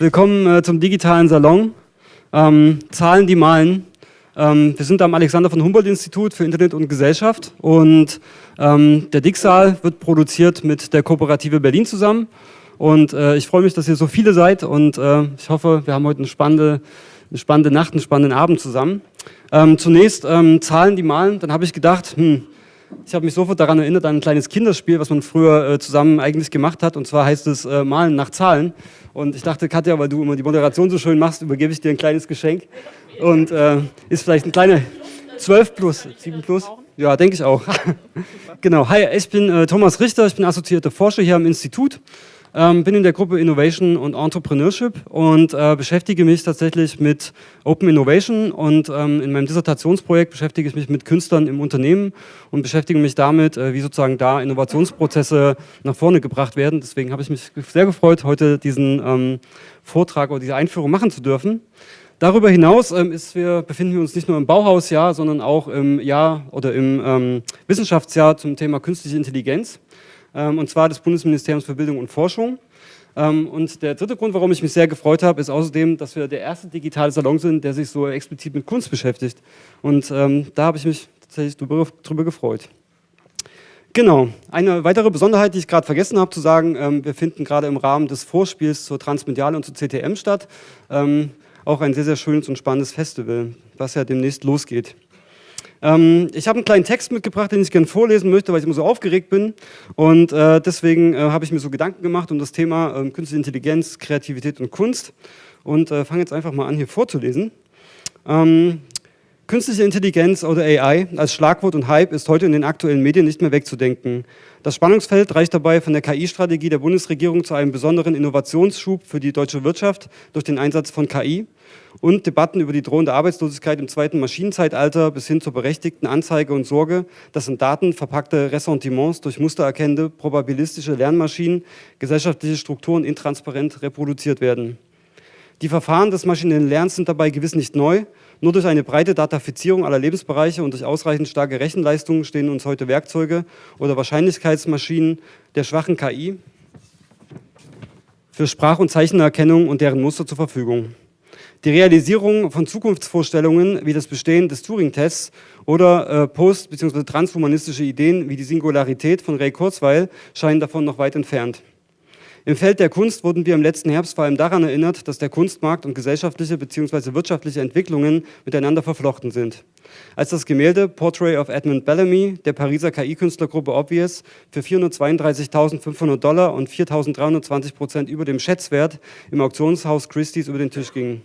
Willkommen äh, zum digitalen Salon. Ähm, Zahlen, die malen. Ähm, wir sind am Alexander von Humboldt Institut für Internet und Gesellschaft und ähm, der Dicksaal wird produziert mit der Kooperative Berlin zusammen. Und äh, ich freue mich, dass ihr so viele seid und äh, ich hoffe, wir haben heute eine spannende, eine spannende Nacht, einen spannenden Abend zusammen. Ähm, zunächst ähm, Zahlen, die malen. Dann habe ich gedacht, hm, ich habe mich sofort daran erinnert an ein kleines Kinderspiel, was man früher äh, zusammen eigentlich gemacht hat. Und zwar heißt es äh, Malen nach Zahlen. Und ich dachte, Katja, weil du immer die Moderation so schön machst, übergebe ich dir ein kleines Geschenk. Und äh, ist vielleicht ein kleiner 12 plus, 7 plus. Ja, denke ich auch. genau. Hi, ich bin äh, Thomas Richter, ich bin assoziierter Forscher hier am Institut. Ähm, bin in der Gruppe Innovation und Entrepreneurship und äh, beschäftige mich tatsächlich mit Open Innovation und ähm, in meinem Dissertationsprojekt beschäftige ich mich mit Künstlern im Unternehmen und beschäftige mich damit, äh, wie sozusagen da Innovationsprozesse nach vorne gebracht werden. Deswegen habe ich mich sehr gefreut, heute diesen ähm, Vortrag oder diese Einführung machen zu dürfen. Darüber hinaus ähm, ist, wir befinden wir uns nicht nur im Bauhausjahr, sondern auch im Jahr oder im ähm, Wissenschaftsjahr zum Thema künstliche Intelligenz. Ähm, und zwar des Bundesministeriums für Bildung und Forschung. Ähm, und der dritte Grund, warum ich mich sehr gefreut habe, ist außerdem, dass wir der erste digitale Salon sind, der sich so explizit mit Kunst beschäftigt. Und ähm, da habe ich mich tatsächlich drüber, drüber gefreut. Genau, eine weitere Besonderheit, die ich gerade vergessen habe zu sagen, ähm, wir finden gerade im Rahmen des Vorspiels zur Transmediale und zur CTM statt. Ähm, auch ein sehr, sehr schönes und spannendes Festival, was ja demnächst losgeht. Ähm, ich habe einen kleinen Text mitgebracht, den ich gerne vorlesen möchte, weil ich immer so aufgeregt bin. Und äh, deswegen äh, habe ich mir so Gedanken gemacht um das Thema äh, Künstliche Intelligenz, Kreativität und Kunst. Und äh, fange jetzt einfach mal an, hier vorzulesen. Ähm, Künstliche Intelligenz oder AI als Schlagwort und Hype ist heute in den aktuellen Medien nicht mehr wegzudenken. Das Spannungsfeld reicht dabei von der KI-Strategie der Bundesregierung zu einem besonderen Innovationsschub für die deutsche Wirtschaft durch den Einsatz von KI und Debatten über die drohende Arbeitslosigkeit im zweiten Maschinenzeitalter bis hin zur berechtigten Anzeige und Sorge, dass in Daten verpackte Ressentiments durch mustererkennende probabilistische Lernmaschinen gesellschaftliche Strukturen intransparent reproduziert werden. Die Verfahren des maschinellen Lernens sind dabei gewiss nicht neu, nur durch eine breite Datafizierung aller Lebensbereiche und durch ausreichend starke Rechenleistungen stehen uns heute Werkzeuge oder Wahrscheinlichkeitsmaschinen der schwachen KI für Sprach- und Zeichenerkennung und deren Muster zur Verfügung. Die Realisierung von Zukunftsvorstellungen wie das Bestehen des Turing-Tests oder äh, post- bzw. transhumanistische Ideen wie die Singularität von Ray Kurzweil scheinen davon noch weit entfernt. Im Feld der Kunst wurden wir im letzten Herbst vor allem daran erinnert, dass der Kunstmarkt und gesellschaftliche bzw. wirtschaftliche Entwicklungen miteinander verflochten sind. Als das Gemälde Portrait of Edmund Bellamy der Pariser KI-Künstlergruppe Obvious für 432.500 Dollar und 4.320 Prozent über dem Schätzwert im Auktionshaus Christie's über den Tisch ging.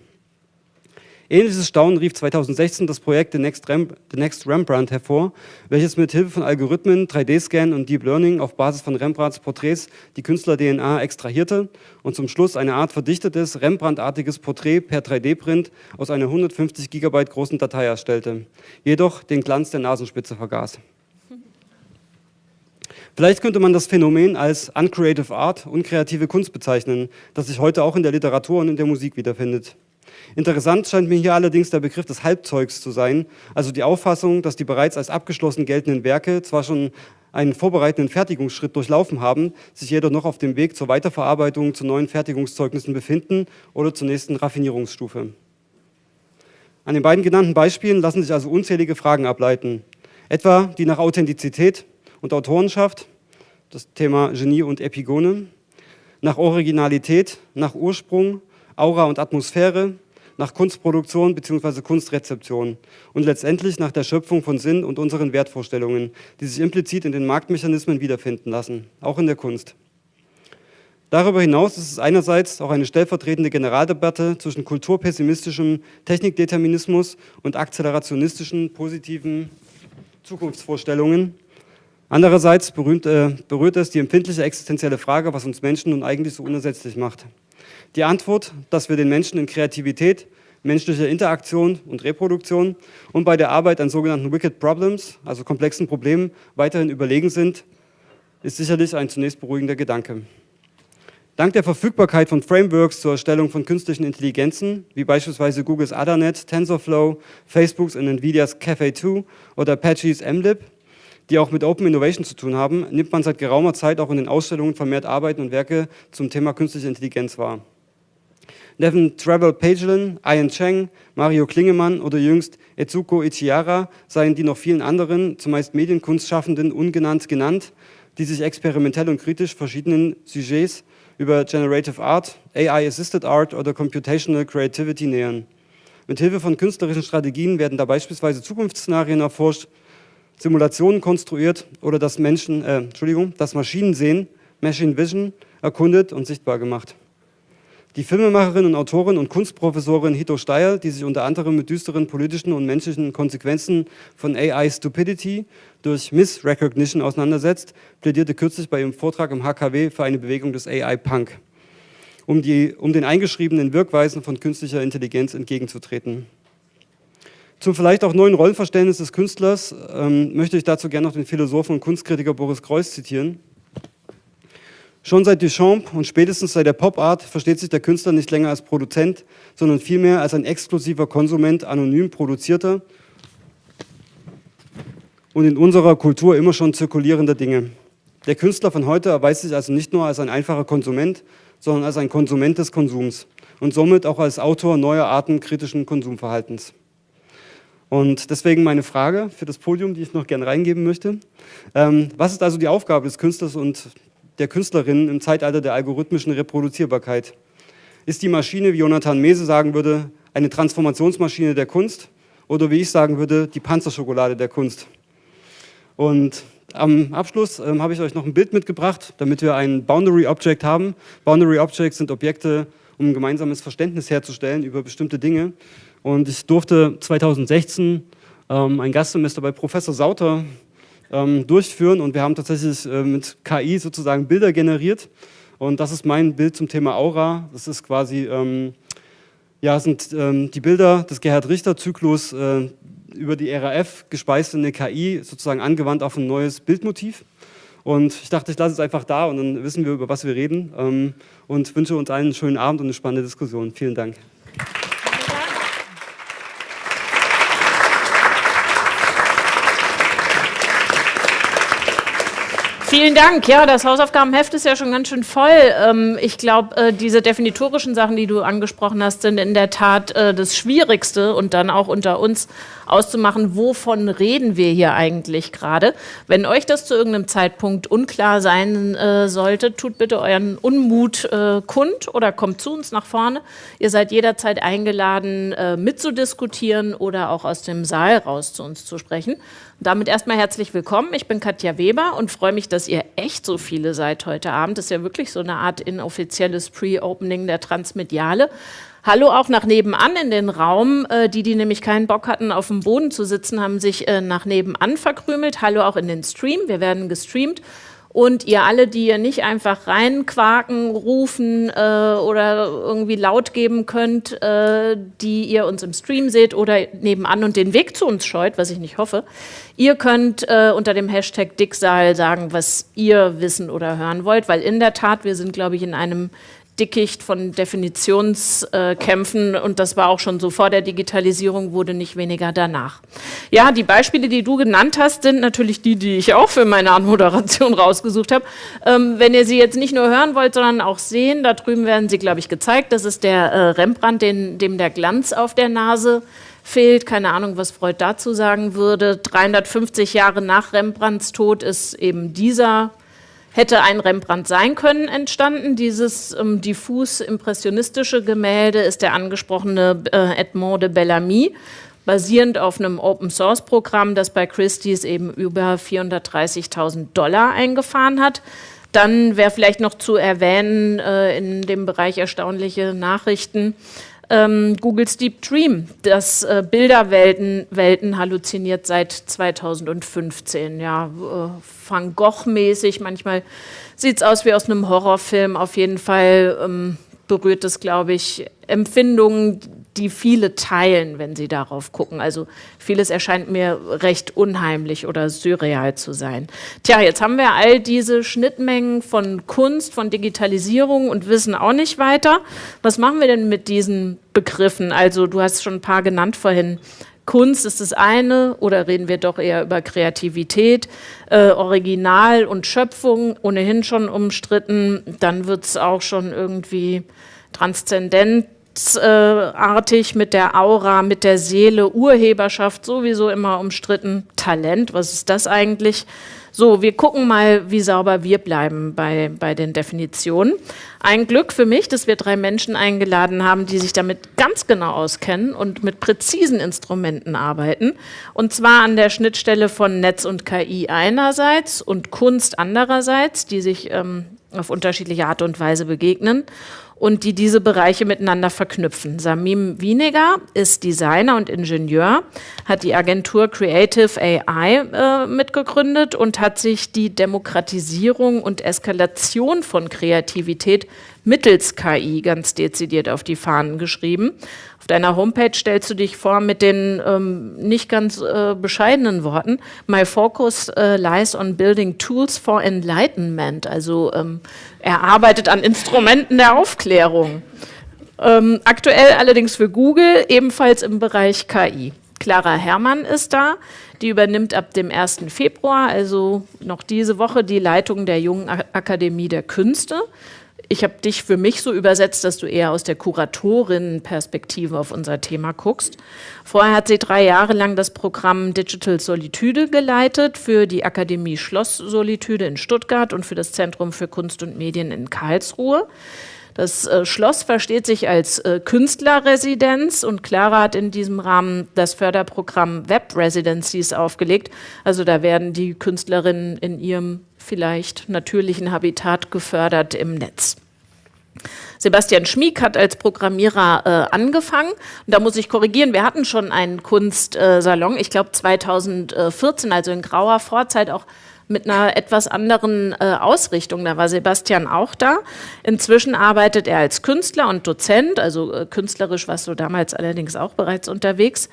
Ähnliches Staunen rief 2016 das Projekt The Next, Rem The Next Rembrandt hervor, welches mit Hilfe von Algorithmen, 3D-Scan und Deep Learning auf Basis von Rembrandts Porträts die Künstler-DNA extrahierte und zum Schluss eine Art verdichtetes, Rembrandt-artiges Porträt per 3D-Print aus einer 150 GB großen Datei erstellte, jedoch den Glanz der Nasenspitze vergaß. Vielleicht könnte man das Phänomen als Uncreative Art, unkreative Kunst bezeichnen, das sich heute auch in der Literatur und in der Musik wiederfindet. Interessant scheint mir hier allerdings der Begriff des Halbzeugs zu sein, also die Auffassung, dass die bereits als abgeschlossen geltenden Werke zwar schon einen vorbereitenden Fertigungsschritt durchlaufen haben, sich jedoch noch auf dem Weg zur Weiterverarbeitung zu neuen Fertigungszeugnissen befinden oder zur nächsten Raffinierungsstufe. An den beiden genannten Beispielen lassen sich also unzählige Fragen ableiten, etwa die nach Authentizität und Autorenschaft, das Thema Genie und Epigone, nach Originalität, nach Ursprung, Aura und Atmosphäre, nach Kunstproduktion bzw. Kunstrezeption und letztendlich nach der Schöpfung von Sinn und unseren Wertvorstellungen, die sich implizit in den Marktmechanismen wiederfinden lassen, auch in der Kunst. Darüber hinaus ist es einerseits auch eine stellvertretende Generaldebatte zwischen kulturpessimistischem Technikdeterminismus und akzelerationistischen positiven Zukunftsvorstellungen. Andererseits berühmt, äh, berührt es die empfindliche existenzielle Frage, was uns Menschen nun eigentlich so unersetzlich macht. Die Antwort, dass wir den Menschen in Kreativität, menschlicher Interaktion und Reproduktion und bei der Arbeit an sogenannten Wicked Problems, also komplexen Problemen, weiterhin überlegen sind, ist sicherlich ein zunächst beruhigender Gedanke. Dank der Verfügbarkeit von Frameworks zur Erstellung von künstlichen Intelligenzen, wie beispielsweise Googles AdaNet, TensorFlow, Facebooks und Nvidias Caffe 2 oder Apache's MLib, die auch mit Open Innovation zu tun haben, nimmt man seit geraumer Zeit auch in den Ausstellungen vermehrt Arbeiten und Werke zum Thema künstliche Intelligenz wahr. Nevin Travel Pagelin, Ian Cheng, Mario Klingemann oder jüngst Etsuko Ichihara seien die noch vielen anderen, zumeist Medienkunstschaffenden, ungenannt genannt, die sich experimentell und kritisch verschiedenen Sujets über Generative Art, AI-Assisted Art oder Computational Creativity nähern. Mithilfe von künstlerischen Strategien werden da beispielsweise Zukunftsszenarien erforscht, Simulationen konstruiert oder das Menschen, äh, Entschuldigung, das Maschinensehen, Machine Vision, erkundet und sichtbar gemacht. Die Filmemacherin und Autorin und Kunstprofessorin Hito Steyer, die sich unter anderem mit düsteren politischen und menschlichen Konsequenzen von AI Stupidity durch Missrecognition auseinandersetzt, plädierte kürzlich bei ihrem Vortrag im HKW für eine Bewegung des AI-Punk, um, um den eingeschriebenen Wirkweisen von künstlicher Intelligenz entgegenzutreten. Zum vielleicht auch neuen Rollenverständnis des Künstlers ähm, möchte ich dazu gerne noch den Philosophen und Kunstkritiker Boris Kreuss zitieren. Schon seit Duchamp und spätestens seit der Pop-Art versteht sich der Künstler nicht länger als Produzent, sondern vielmehr als ein exklusiver Konsument anonym produzierter und in unserer Kultur immer schon zirkulierender Dinge. Der Künstler von heute erweist sich also nicht nur als ein einfacher Konsument, sondern als ein Konsument des Konsums und somit auch als Autor neuer Arten kritischen Konsumverhaltens. Und deswegen meine Frage für das Podium, die ich noch gerne reingeben möchte. Ähm, was ist also die Aufgabe des Künstlers und der Künstlerin im Zeitalter der algorithmischen Reproduzierbarkeit? Ist die Maschine, wie Jonathan Mese sagen würde, eine Transformationsmaschine der Kunst oder wie ich sagen würde, die Panzerschokolade der Kunst? Und am Abschluss ähm, habe ich euch noch ein Bild mitgebracht, damit wir ein Boundary Object haben. Boundary Objects sind Objekte, um ein gemeinsames Verständnis herzustellen über bestimmte Dinge. Und ich durfte 2016 ähm, ein Gastsemester bei Professor Sauter ähm, durchführen und wir haben tatsächlich äh, mit KI sozusagen Bilder generiert. Und das ist mein Bild zum Thema Aura. Das ist quasi, ähm, ja, sind ähm, die Bilder des Gerhard-Richter-Zyklus äh, über die RAF gespeist in eine KI, sozusagen angewandt auf ein neues Bildmotiv. Und ich dachte, ich lasse es einfach da und dann wissen wir, über was wir reden. Ähm, und wünsche uns allen einen schönen Abend und eine spannende Diskussion. Vielen Dank. Vielen Dank. Ja, das Hausaufgabenheft ist ja schon ganz schön voll. Ähm, ich glaube, äh, diese definitorischen Sachen, die du angesprochen hast, sind in der Tat äh, das Schwierigste und dann auch unter uns auszumachen, wovon reden wir hier eigentlich gerade. Wenn euch das zu irgendeinem Zeitpunkt unklar sein äh, sollte, tut bitte euren Unmut kund oder kommt zu uns nach vorne. Ihr seid jederzeit eingeladen, mitzudiskutieren oder auch aus dem Saal raus zu uns zu sprechen. Damit erstmal herzlich willkommen. Ich bin Katja Weber und freue mich, dass ihr echt so viele seid heute Abend. Das ist ja wirklich so eine Art inoffizielles Pre-Opening der Transmediale. Hallo auch nach nebenan in den Raum. Äh, die, die nämlich keinen Bock hatten, auf dem Boden zu sitzen, haben sich äh, nach nebenan verkrümelt. Hallo auch in den Stream. Wir werden gestreamt. Und ihr alle, die ihr nicht einfach reinquaken, rufen äh, oder irgendwie laut geben könnt, äh, die ihr uns im Stream seht oder nebenan und den Weg zu uns scheut, was ich nicht hoffe, ihr könnt äh, unter dem Hashtag Dicksaal sagen, was ihr wissen oder hören wollt, weil in der Tat, wir sind, glaube ich, in einem Dickicht von Definitionskämpfen äh, und das war auch schon so vor der Digitalisierung, wurde nicht weniger danach. Ja, die Beispiele, die du genannt hast, sind natürlich die, die ich auch für meine Anmoderation rausgesucht habe. Ähm, wenn ihr sie jetzt nicht nur hören wollt, sondern auch sehen, da drüben werden sie, glaube ich, gezeigt. Das ist der äh, Rembrandt, den, dem der Glanz auf der Nase fehlt. Keine Ahnung, was Freud dazu sagen würde. 350 Jahre nach Rembrandts Tod ist eben dieser hätte ein Rembrandt sein können entstanden. Dieses ähm, diffus impressionistische Gemälde ist der angesprochene äh, Edmond de Bellamy, basierend auf einem Open-Source-Programm, das bei Christie's eben über 430.000 Dollar eingefahren hat. Dann wäre vielleicht noch zu erwähnen äh, in dem Bereich erstaunliche Nachrichten, ähm, Googles Deep Dream, das äh, Bilderwelten Welten halluziniert seit 2015. Ja, äh, Van Gogh-mäßig, manchmal sieht es aus wie aus einem Horrorfilm. Auf jeden Fall ähm, berührt es, glaube ich, Empfindungen, die viele teilen, wenn sie darauf gucken. Also vieles erscheint mir recht unheimlich oder surreal zu sein. Tja, jetzt haben wir all diese Schnittmengen von Kunst, von Digitalisierung und wissen auch nicht weiter. Was machen wir denn mit diesen Begriffen? Also du hast schon ein paar genannt vorhin. Kunst ist das eine oder reden wir doch eher über Kreativität, äh, Original und Schöpfung, ohnehin schon umstritten, dann wird es auch schon irgendwie transzendent geisterartig mit der Aura, mit der Seele, Urheberschaft sowieso immer umstritten, Talent, was ist das eigentlich? So, wir gucken mal, wie sauber wir bleiben bei, bei den Definitionen. Ein Glück für mich, dass wir drei Menschen eingeladen haben, die sich damit ganz genau auskennen und mit präzisen Instrumenten arbeiten. Und zwar an der Schnittstelle von Netz und KI einerseits und Kunst andererseits, die sich ähm, auf unterschiedliche Art und Weise begegnen und die diese Bereiche miteinander verknüpfen. Samim Wieniger ist Designer und Ingenieur, hat die Agentur Creative AI äh, mitgegründet und hat sich die Demokratisierung und Eskalation von Kreativität mittels KI ganz dezidiert auf die Fahnen geschrieben. Deiner Homepage stellst du dich vor mit den ähm, nicht ganz äh, bescheidenen Worten, My focus äh, lies on building tools for enlightenment. Also ähm, er arbeitet an Instrumenten der Aufklärung. Ähm, aktuell allerdings für Google, ebenfalls im Bereich KI. Clara Herrmann ist da. Die übernimmt ab dem 1. Februar, also noch diese Woche, die Leitung der Jungen Akademie der Künste ich habe dich für mich so übersetzt, dass du eher aus der Kuratorinnenperspektive auf unser Thema guckst. Vorher hat sie drei Jahre lang das Programm Digital Solitude geleitet für die Akademie Schloss Solitude in Stuttgart und für das Zentrum für Kunst und Medien in Karlsruhe. Das äh, Schloss versteht sich als äh, Künstlerresidenz und Clara hat in diesem Rahmen das Förderprogramm Web Residencies aufgelegt. Also da werden die Künstlerinnen in ihrem vielleicht natürlichen Habitat gefördert im Netz. Sebastian Schmieg hat als Programmierer äh, angefangen. Und da muss ich korrigieren, wir hatten schon einen Kunstsalon, ich glaube 2014, also in grauer Vorzeit auch mit einer etwas anderen äh, Ausrichtung. Da war Sebastian auch da. Inzwischen arbeitet er als Künstler und Dozent, also äh, künstlerisch warst du damals allerdings auch bereits unterwegs.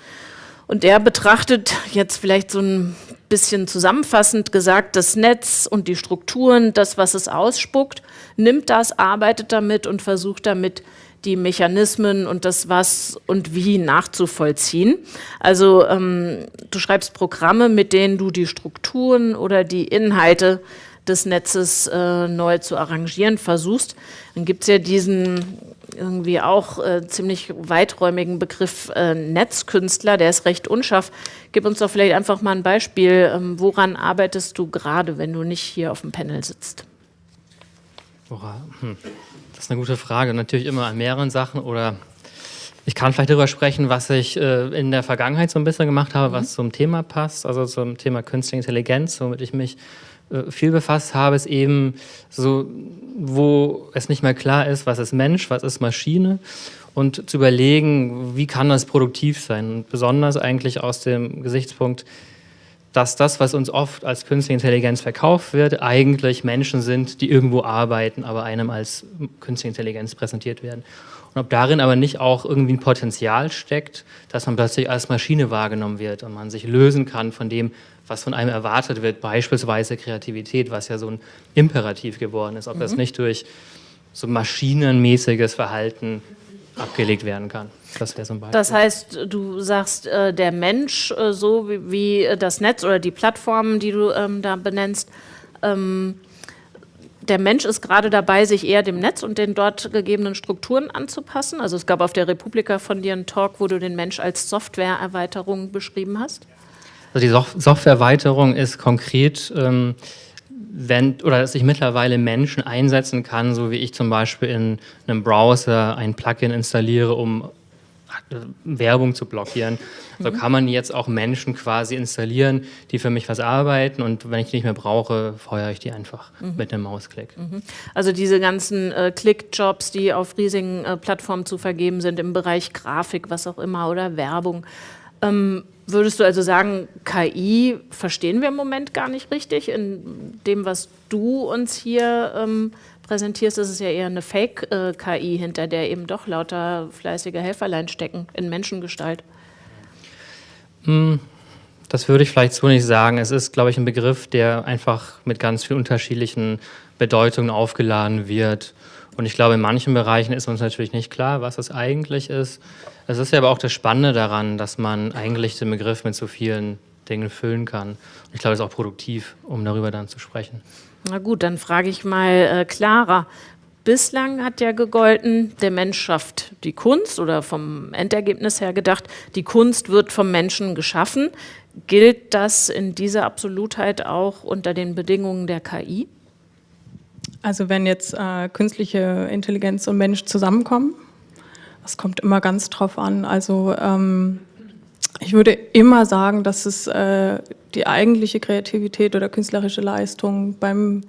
Und er betrachtet jetzt vielleicht so ein bisschen zusammenfassend gesagt, das Netz und die Strukturen, das, was es ausspuckt, nimmt das, arbeitet damit und versucht damit, die Mechanismen und das Was und Wie nachzuvollziehen. Also ähm, du schreibst Programme, mit denen du die Strukturen oder die Inhalte des Netzes äh, neu zu arrangieren versuchst. Dann gibt es ja diesen irgendwie auch äh, ziemlich weiträumigen Begriff äh, Netzkünstler, der ist recht unscharf. Gib uns doch vielleicht einfach mal ein Beispiel. Ähm, woran arbeitest du gerade, wenn du nicht hier auf dem Panel sitzt? Hm. Das ist eine gute Frage. Natürlich immer an mehreren Sachen oder ich kann vielleicht darüber sprechen, was ich äh, in der Vergangenheit so ein bisschen gemacht habe, was mhm. zum Thema passt, also zum Thema Künstliche Intelligenz, womit ich mich viel befasst habe, ist eben so, wo es nicht mehr klar ist, was ist Mensch, was ist Maschine und zu überlegen, wie kann das produktiv sein. Und besonders eigentlich aus dem Gesichtspunkt, dass das, was uns oft als künstliche Intelligenz verkauft wird, eigentlich Menschen sind, die irgendwo arbeiten, aber einem als künstliche Intelligenz präsentiert werden. Und ob darin aber nicht auch irgendwie ein Potenzial steckt, dass man plötzlich als Maschine wahrgenommen wird und man sich lösen kann von dem, was von einem erwartet wird, beispielsweise Kreativität, was ja so ein Imperativ geworden ist, ob mhm. das nicht durch so maschinenmäßiges Verhalten abgelegt werden kann. Das wäre so ein Beispiel. Das heißt, du sagst, äh, der Mensch, äh, so wie, wie, das Netz oder die Plattformen, die du ähm, da benennst, ähm, der Mensch ist gerade dabei, sich eher dem Netz und den dort gegebenen Strukturen anzupassen. Also es gab auf der Republika von dir einen Talk, wo du den Mensch als Softwareerweiterung beschrieben hast. Also die Softwareerweiterung ist konkret, ähm, wenn, oder dass ich mittlerweile Menschen einsetzen kann, so wie ich zum Beispiel in einem Browser ein Plugin installiere, um äh, Werbung zu blockieren. So mhm. kann man jetzt auch Menschen quasi installieren, die für mich was arbeiten und wenn ich die nicht mehr brauche, feuere ich die einfach mhm. mit einem Mausklick. Mhm. Also diese ganzen äh, Click-Jobs, die auf riesigen äh, Plattformen zu vergeben sind im Bereich Grafik, was auch immer oder Werbung. Ähm, würdest du also sagen, KI verstehen wir im Moment gar nicht richtig? In dem, was du uns hier ähm, präsentierst, ist es ja eher eine Fake-KI, äh, hinter der eben doch lauter fleißige Helferlein stecken in Menschengestalt. Hm, das würde ich vielleicht so nicht sagen. Es ist, glaube ich, ein Begriff, der einfach mit ganz vielen unterschiedlichen Bedeutungen aufgeladen wird. Und ich glaube, in manchen Bereichen ist uns natürlich nicht klar, was es eigentlich ist. Es ist ja aber auch das Spannende daran, dass man eigentlich den Begriff mit so vielen Dingen füllen kann. Und ich glaube, es ist auch produktiv, um darüber dann zu sprechen. Na gut, dann frage ich mal äh, Clara. Bislang hat ja gegolten, der Mensch schafft die Kunst oder vom Endergebnis her gedacht, die Kunst wird vom Menschen geschaffen. Gilt das in dieser Absolutheit auch unter den Bedingungen der KI? Also wenn jetzt äh, künstliche Intelligenz und Mensch zusammenkommen, das kommt immer ganz drauf an. Also ähm, ich würde immer sagen, dass es äh, die eigentliche Kreativität oder künstlerische Leistung beim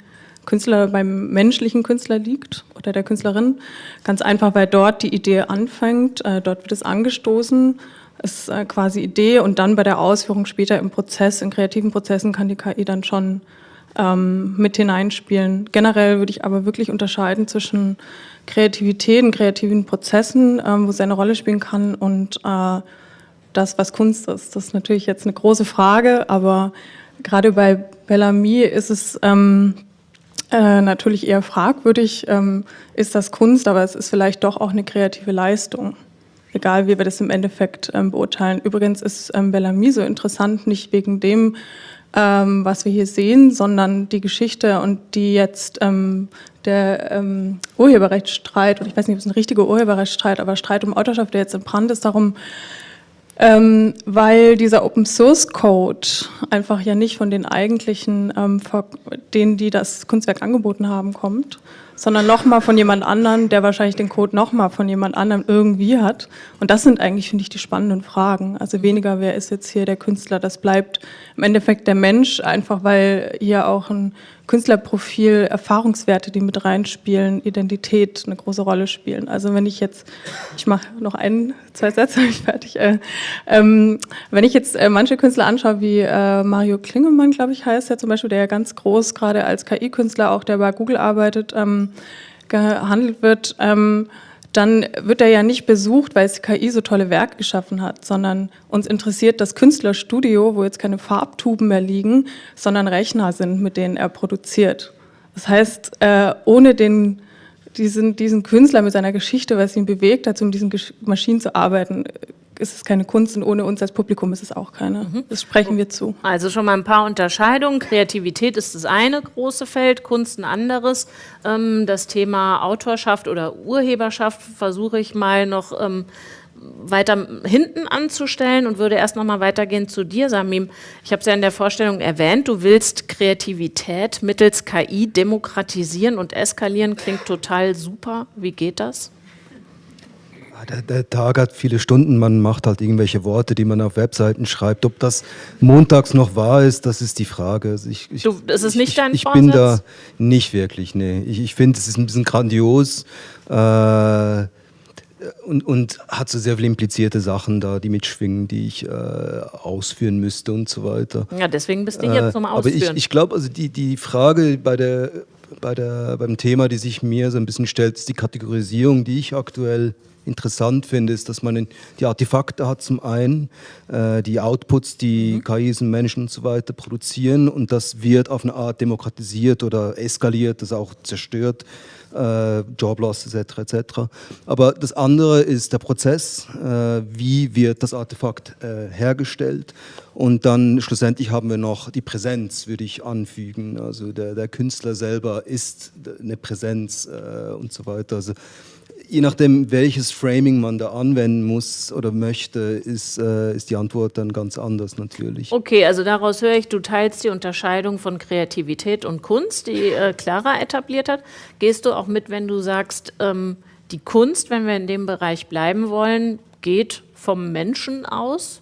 Künstler, beim menschlichen Künstler liegt oder der Künstlerin. Ganz einfach, weil dort die Idee anfängt, äh, dort wird es angestoßen, ist äh, quasi Idee und dann bei der Ausführung später im Prozess, in kreativen Prozessen kann die KI dann schon ähm, mit hineinspielen. Generell würde ich aber wirklich unterscheiden zwischen Kreativität und kreativen Prozessen, ähm, wo es eine Rolle spielen kann und äh, das, was Kunst ist. Das ist natürlich jetzt eine große Frage, aber gerade bei Bellamy ist es ähm, äh, natürlich eher fragwürdig, ähm, ist das Kunst, aber es ist vielleicht doch auch eine kreative Leistung. Egal, wie wir das im Endeffekt ähm, beurteilen. Übrigens ist ähm, Bellamy so interessant, nicht wegen dem, ähm, was wir hier sehen, sondern die Geschichte und die jetzt ähm, der ähm, Urheberrechtsstreit, und ich weiß nicht, ob es ein richtiger Urheberrechtsstreit, aber Streit um Autorschaft, der jetzt in Brand ist, darum, ähm, weil dieser Open Source Code einfach ja nicht von den eigentlichen, ähm, denen, die das Kunstwerk angeboten haben, kommt, sondern nochmal von jemand anderem, der wahrscheinlich den Code nochmal von jemand anderem irgendwie hat. Und das sind eigentlich, finde ich, die spannenden Fragen. Also weniger, wer ist jetzt hier der Künstler, das bleibt im Endeffekt der Mensch, einfach weil hier auch ein Künstlerprofil, Erfahrungswerte, die mit reinspielen, Identität eine große Rolle spielen. Also wenn ich jetzt, ich mache noch ein, zwei Sätze, ich fertig. Äh, ähm, wenn ich jetzt äh, manche Künstler anschaue, wie äh, Mario Klingemann, glaube ich, heißt er zum Beispiel, der ja ganz groß gerade als KI-Künstler, auch der bei Google arbeitet, ähm, gehandelt wird, ähm, dann wird er ja nicht besucht, weil es KI so tolle Werke geschaffen hat, sondern uns interessiert das Künstlerstudio, wo jetzt keine Farbtuben mehr liegen, sondern Rechner sind, mit denen er produziert. Das heißt, äh, ohne den, diesen, diesen Künstler mit seiner Geschichte, was ihn bewegt hat, um diesen Maschinen zu arbeiten, ist es keine Kunst und ohne uns als Publikum ist es auch keine. Mhm. Das sprechen wir zu. Also schon mal ein paar Unterscheidungen. Kreativität ist das eine große Feld, Kunst ein anderes. Ähm, das Thema Autorschaft oder Urheberschaft versuche ich mal noch ähm, weiter hinten anzustellen und würde erst noch mal weitergehen zu dir, Samim. Ich habe es ja in der Vorstellung erwähnt, du willst Kreativität mittels KI demokratisieren und eskalieren. Klingt total super. Wie geht das? Der, der, Tag hat viele Stunden, man macht halt irgendwelche Worte, die man auf Webseiten schreibt. Ob das montags noch wahr ist, das ist die Frage. Also ich, ich, du, ist es nicht ich, dein Ich bin da nicht wirklich, nee. Ich, ich finde, es ist ein bisschen grandios äh, und, und hat so sehr viele implizierte Sachen da, die mitschwingen, die ich äh, ausführen müsste und so weiter. Ja, deswegen bist du jetzt zum Ausführen. Aber ich, ich glaube, also die, die Frage bei der, bei der, beim Thema, die sich mir so ein bisschen stellt, ist die Kategorisierung, die ich aktuell interessant finde, ist, dass man die Artefakte hat zum einen, äh, die Outputs, die mhm. KIs und Menschen und so weiter produzieren und das wird auf eine Art demokratisiert oder eskaliert, das auch zerstört, äh, Joblosses etc. etc. Aber das andere ist der Prozess, äh, wie wird das Artefakt äh, hergestellt und dann schlussendlich haben wir noch die Präsenz, würde ich anfügen. Also der, der Künstler selber ist eine Präsenz äh, und so weiter. Also je nachdem, welches Framing man da anwenden muss oder möchte, ist, äh, ist die Antwort dann ganz anders natürlich. Okay, also daraus höre ich, du teilst die Unterscheidung von Kreativität und Kunst, die äh, Clara etabliert hat. Gehst du auch mit, wenn du sagst, ähm, die Kunst, wenn wir in dem Bereich bleiben wollen, geht vom Menschen aus?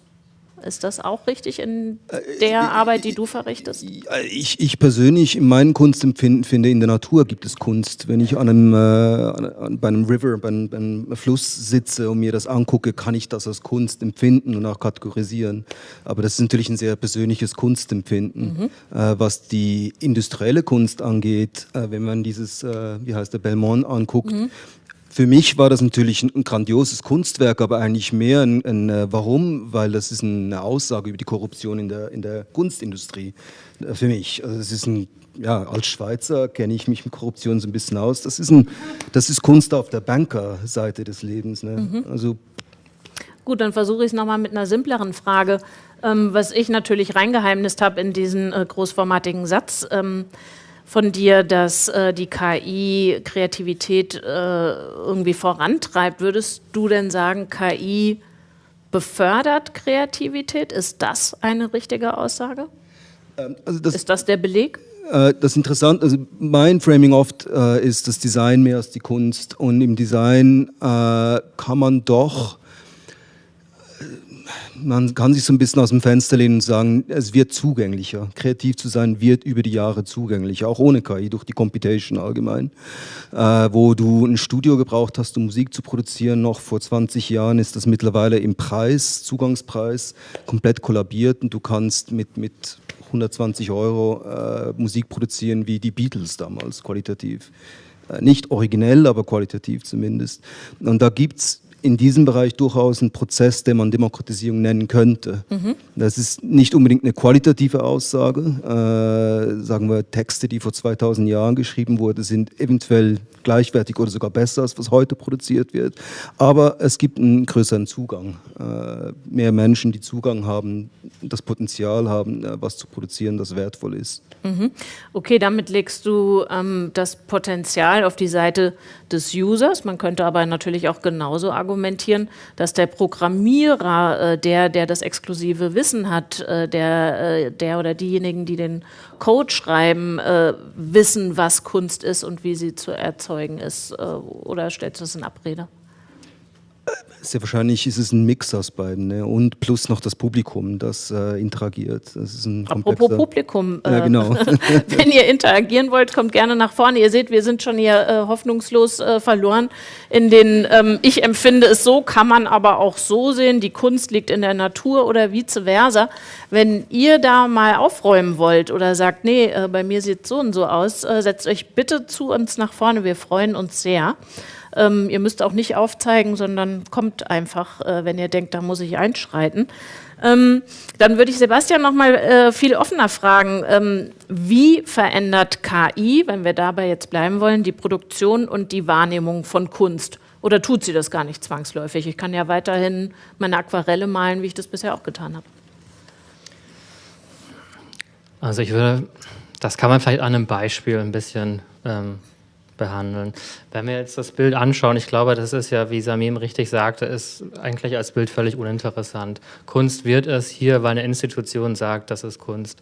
Ist das auch richtig in der äh, Arbeit, die du verrichtest? Ich, ich persönlich, in meinem Kunstempfinden finde, in der Natur gibt es Kunst. Wenn ich an einem, äh, bei einem River, bei einem, bei einem, Fluss sitze und mir das angucke, kann ich das als Kunst empfinden und auch kategorisieren. Aber das ist natürlich ein sehr persönliches Kunstempfinden. Mhm. Äh, was die industrielle Kunst angeht, äh, wenn man dieses, äh, wie heißt der, Belmont anguckt, mhm für mich war das natürlich ein, grandioses Kunstwerk, aber eigentlich mehr ein, ein, äh, Warum, weil das ist eine Aussage über die Korruption in der, in der Kunstindustrie äh, für mich. Also das ist ein, ja, als Schweizer kenne ich mich mit Korruption so ein bisschen aus. Das ist, ein, das ist Kunst auf der Bankerseite des Lebens. Ne? Mhm. Also, Gut, dann versuche ich es nochmal mit einer simpleren Frage. Ähm, was ich natürlich reingeheimnist habe in diesen äh, großformatigen Satz. Ähm, von dir, dass äh, die KI Kreativität äh, irgendwie vorantreibt. Würdest du denn sagen, KI befördert Kreativität? Ist das eine richtige Aussage? Ähm, also das, ist das der Beleg? Äh, das Interessante, also mein Framing oft äh, ist das Design mehr als die Kunst und im Design äh, kann man doch man kann sich so ein bisschen aus dem Fenster lehnen und sagen, es wird zugänglicher. Kreativ zu sein wird über die Jahre zugänglicher, auch ohne KI, durch die Computation allgemein. Äh, wo du ein Studio gebraucht hast, um Musik zu produzieren, noch vor 20 Jahren ist das mittlerweile im Preis, Zugangspreis, komplett kollabiert und du kannst mit, mit 120 Euro äh, Musik produzieren wie die Beatles damals, qualitativ. Äh, nicht originell, aber qualitativ zumindest. Und da gibt es in diesem Bereich durchaus ein Prozess, den man Demokratisierung nennen könnte. Mhm. Das ist nicht unbedingt eine qualitative Aussage. Äh, sagen wir, Texte, die vor 2000 Jahren geschrieben wurden, sind eventuell gleichwertig oder sogar besser, als was heute produziert wird. Aber es gibt einen größeren Zugang. Äh, mehr Menschen, die Zugang haben, das Potenzial haben, äh, was zu produzieren, das wertvoll ist. Mhm. Okay, damit legst du ähm, das Potenzial auf die Seite des Users. Man könnte aber natürlich auch genauso argumentieren, dass der Programmierer, äh, der, der das exklusive Wissen hat, äh, der, äh, der oder diejenigen, die den Code schreiben, wissen, was Kunst ist und wie sie zu erzeugen ist? Oder stellst du das in Abrede? Sehr wahrscheinlich ist es ein Mix aus beiden ne? und plus noch das Publikum, das äh, interagiert. Das ist ein Apropos Publikum, ja, genau. wenn ihr interagieren wollt, kommt gerne nach vorne. Ihr seht, wir sind schon hier äh, hoffnungslos äh, verloren. In den, ähm, ich empfinde es so, kann man aber auch so sehen, die Kunst liegt in der Natur oder vice versa. Wenn ihr da mal aufräumen wollt oder sagt, nee, äh, bei mir sieht es so und so aus, äh, setzt euch bitte zu uns nach vorne, wir freuen uns sehr. Ähm, ihr müsst auch nicht aufzeigen, sondern kommt einfach, äh, wenn ihr denkt, da muss ich einschreiten. Ähm, dann würde ich Sebastian noch mal äh, viel offener fragen, ähm, wie verändert KI, wenn wir dabei jetzt bleiben wollen, die Produktion und die Wahrnehmung von Kunst? Oder tut sie das gar nicht zwangsläufig? Ich kann ja weiterhin meine Aquarelle malen, wie ich das bisher auch getan habe. Also ich würde, das kann man vielleicht an einem Beispiel ein bisschen ähm, behandeln. Wenn wir jetzt das Bild anschauen, ich glaube, das ist ja, wie Samim richtig sagte, ist eigentlich als Bild völlig uninteressant. Kunst wird es hier, weil eine Institution sagt, das ist Kunst.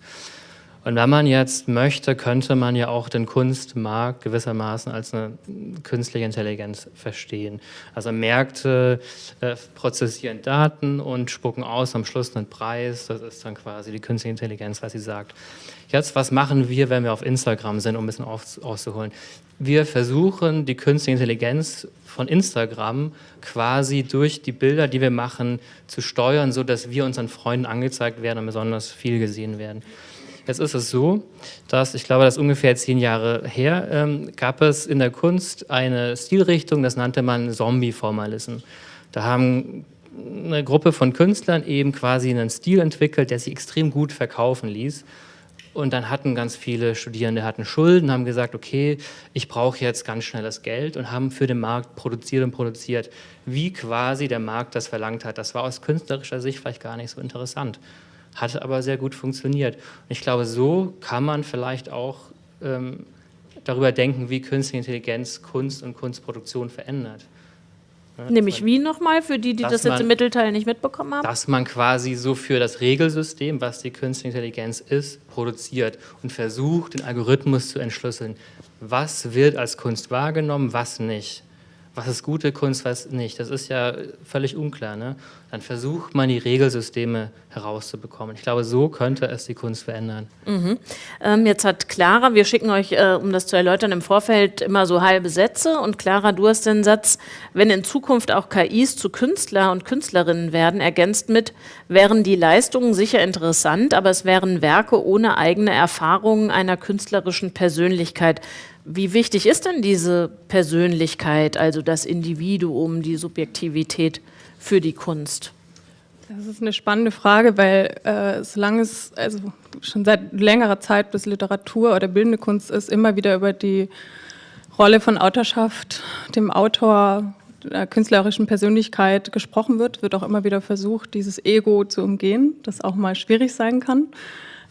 Und wenn man jetzt möchte, könnte man ja auch den Kunstmarkt gewissermaßen als eine künstliche Intelligenz verstehen. Also Märkte äh, prozessieren Daten und spucken aus am Schluss einen Preis. Das ist dann quasi die künstliche Intelligenz, was sie sagt. Jetzt, was machen wir, wenn wir auf Instagram sind, um ein bisschen auszuholen? Wir versuchen, die künstliche Intelligenz von Instagram quasi durch die Bilder, die wir machen, zu steuern, sodass wir unseren Freunden angezeigt werden und besonders viel gesehen werden. Jetzt ist es so, dass ich glaube, das ist ungefähr zehn Jahre her, ähm, gab es in der Kunst eine Stilrichtung, das nannte man Zombie-Formalism. Da haben eine Gruppe von Künstlern eben quasi einen Stil entwickelt, der sich extrem gut verkaufen ließ. Und dann hatten ganz viele Studierende hatten Schulden, haben gesagt, okay, ich brauche jetzt ganz schnell das Geld und haben für den Markt produziert und produziert, wie quasi der Markt das verlangt hat. Das war aus künstlerischer Sicht vielleicht gar nicht so interessant hat aber sehr gut funktioniert. Und ich glaube, so kann man vielleicht auch ähm, darüber denken, wie künstliche Intelligenz Kunst und Kunstproduktion verändert. Ja, Nämlich wie nochmal, für die, die das jetzt man, im Mittelteil nicht mitbekommen haben? Dass man quasi so für das Regelsystem, was die künstliche Intelligenz ist, produziert und versucht, den Algorithmus zu entschlüsseln. Was wird als Kunst wahrgenommen, was nicht? Was ist gute Kunst, was nicht? Das ist ja völlig unklar. Ne? dann versucht man die Regelsysteme herauszubekommen. Ich glaube, so könnte es die Kunst verändern. Mhm. Ähm, jetzt hat Clara, wir schicken euch, äh, um das zu erläutern, im Vorfeld immer so halbe Sätze. Und Clara, du hast den Satz, wenn in Zukunft auch KIs zu Künstler und Künstlerinnen werden, ergänzt mit, wären die Leistungen sicher interessant, aber es wären Werke ohne eigene Erfahrungen einer künstlerischen Persönlichkeit. Wie wichtig ist denn diese Persönlichkeit, also das Individuum, die Subjektivität? für die Kunst? Das ist eine spannende Frage, weil äh, solange es also schon seit längerer Zeit bis Literatur oder bildende Kunst ist, immer wieder über die Rolle von Autorschaft, dem Autor, der künstlerischen Persönlichkeit gesprochen wird, wird auch immer wieder versucht, dieses Ego zu umgehen, das auch mal schwierig sein kann.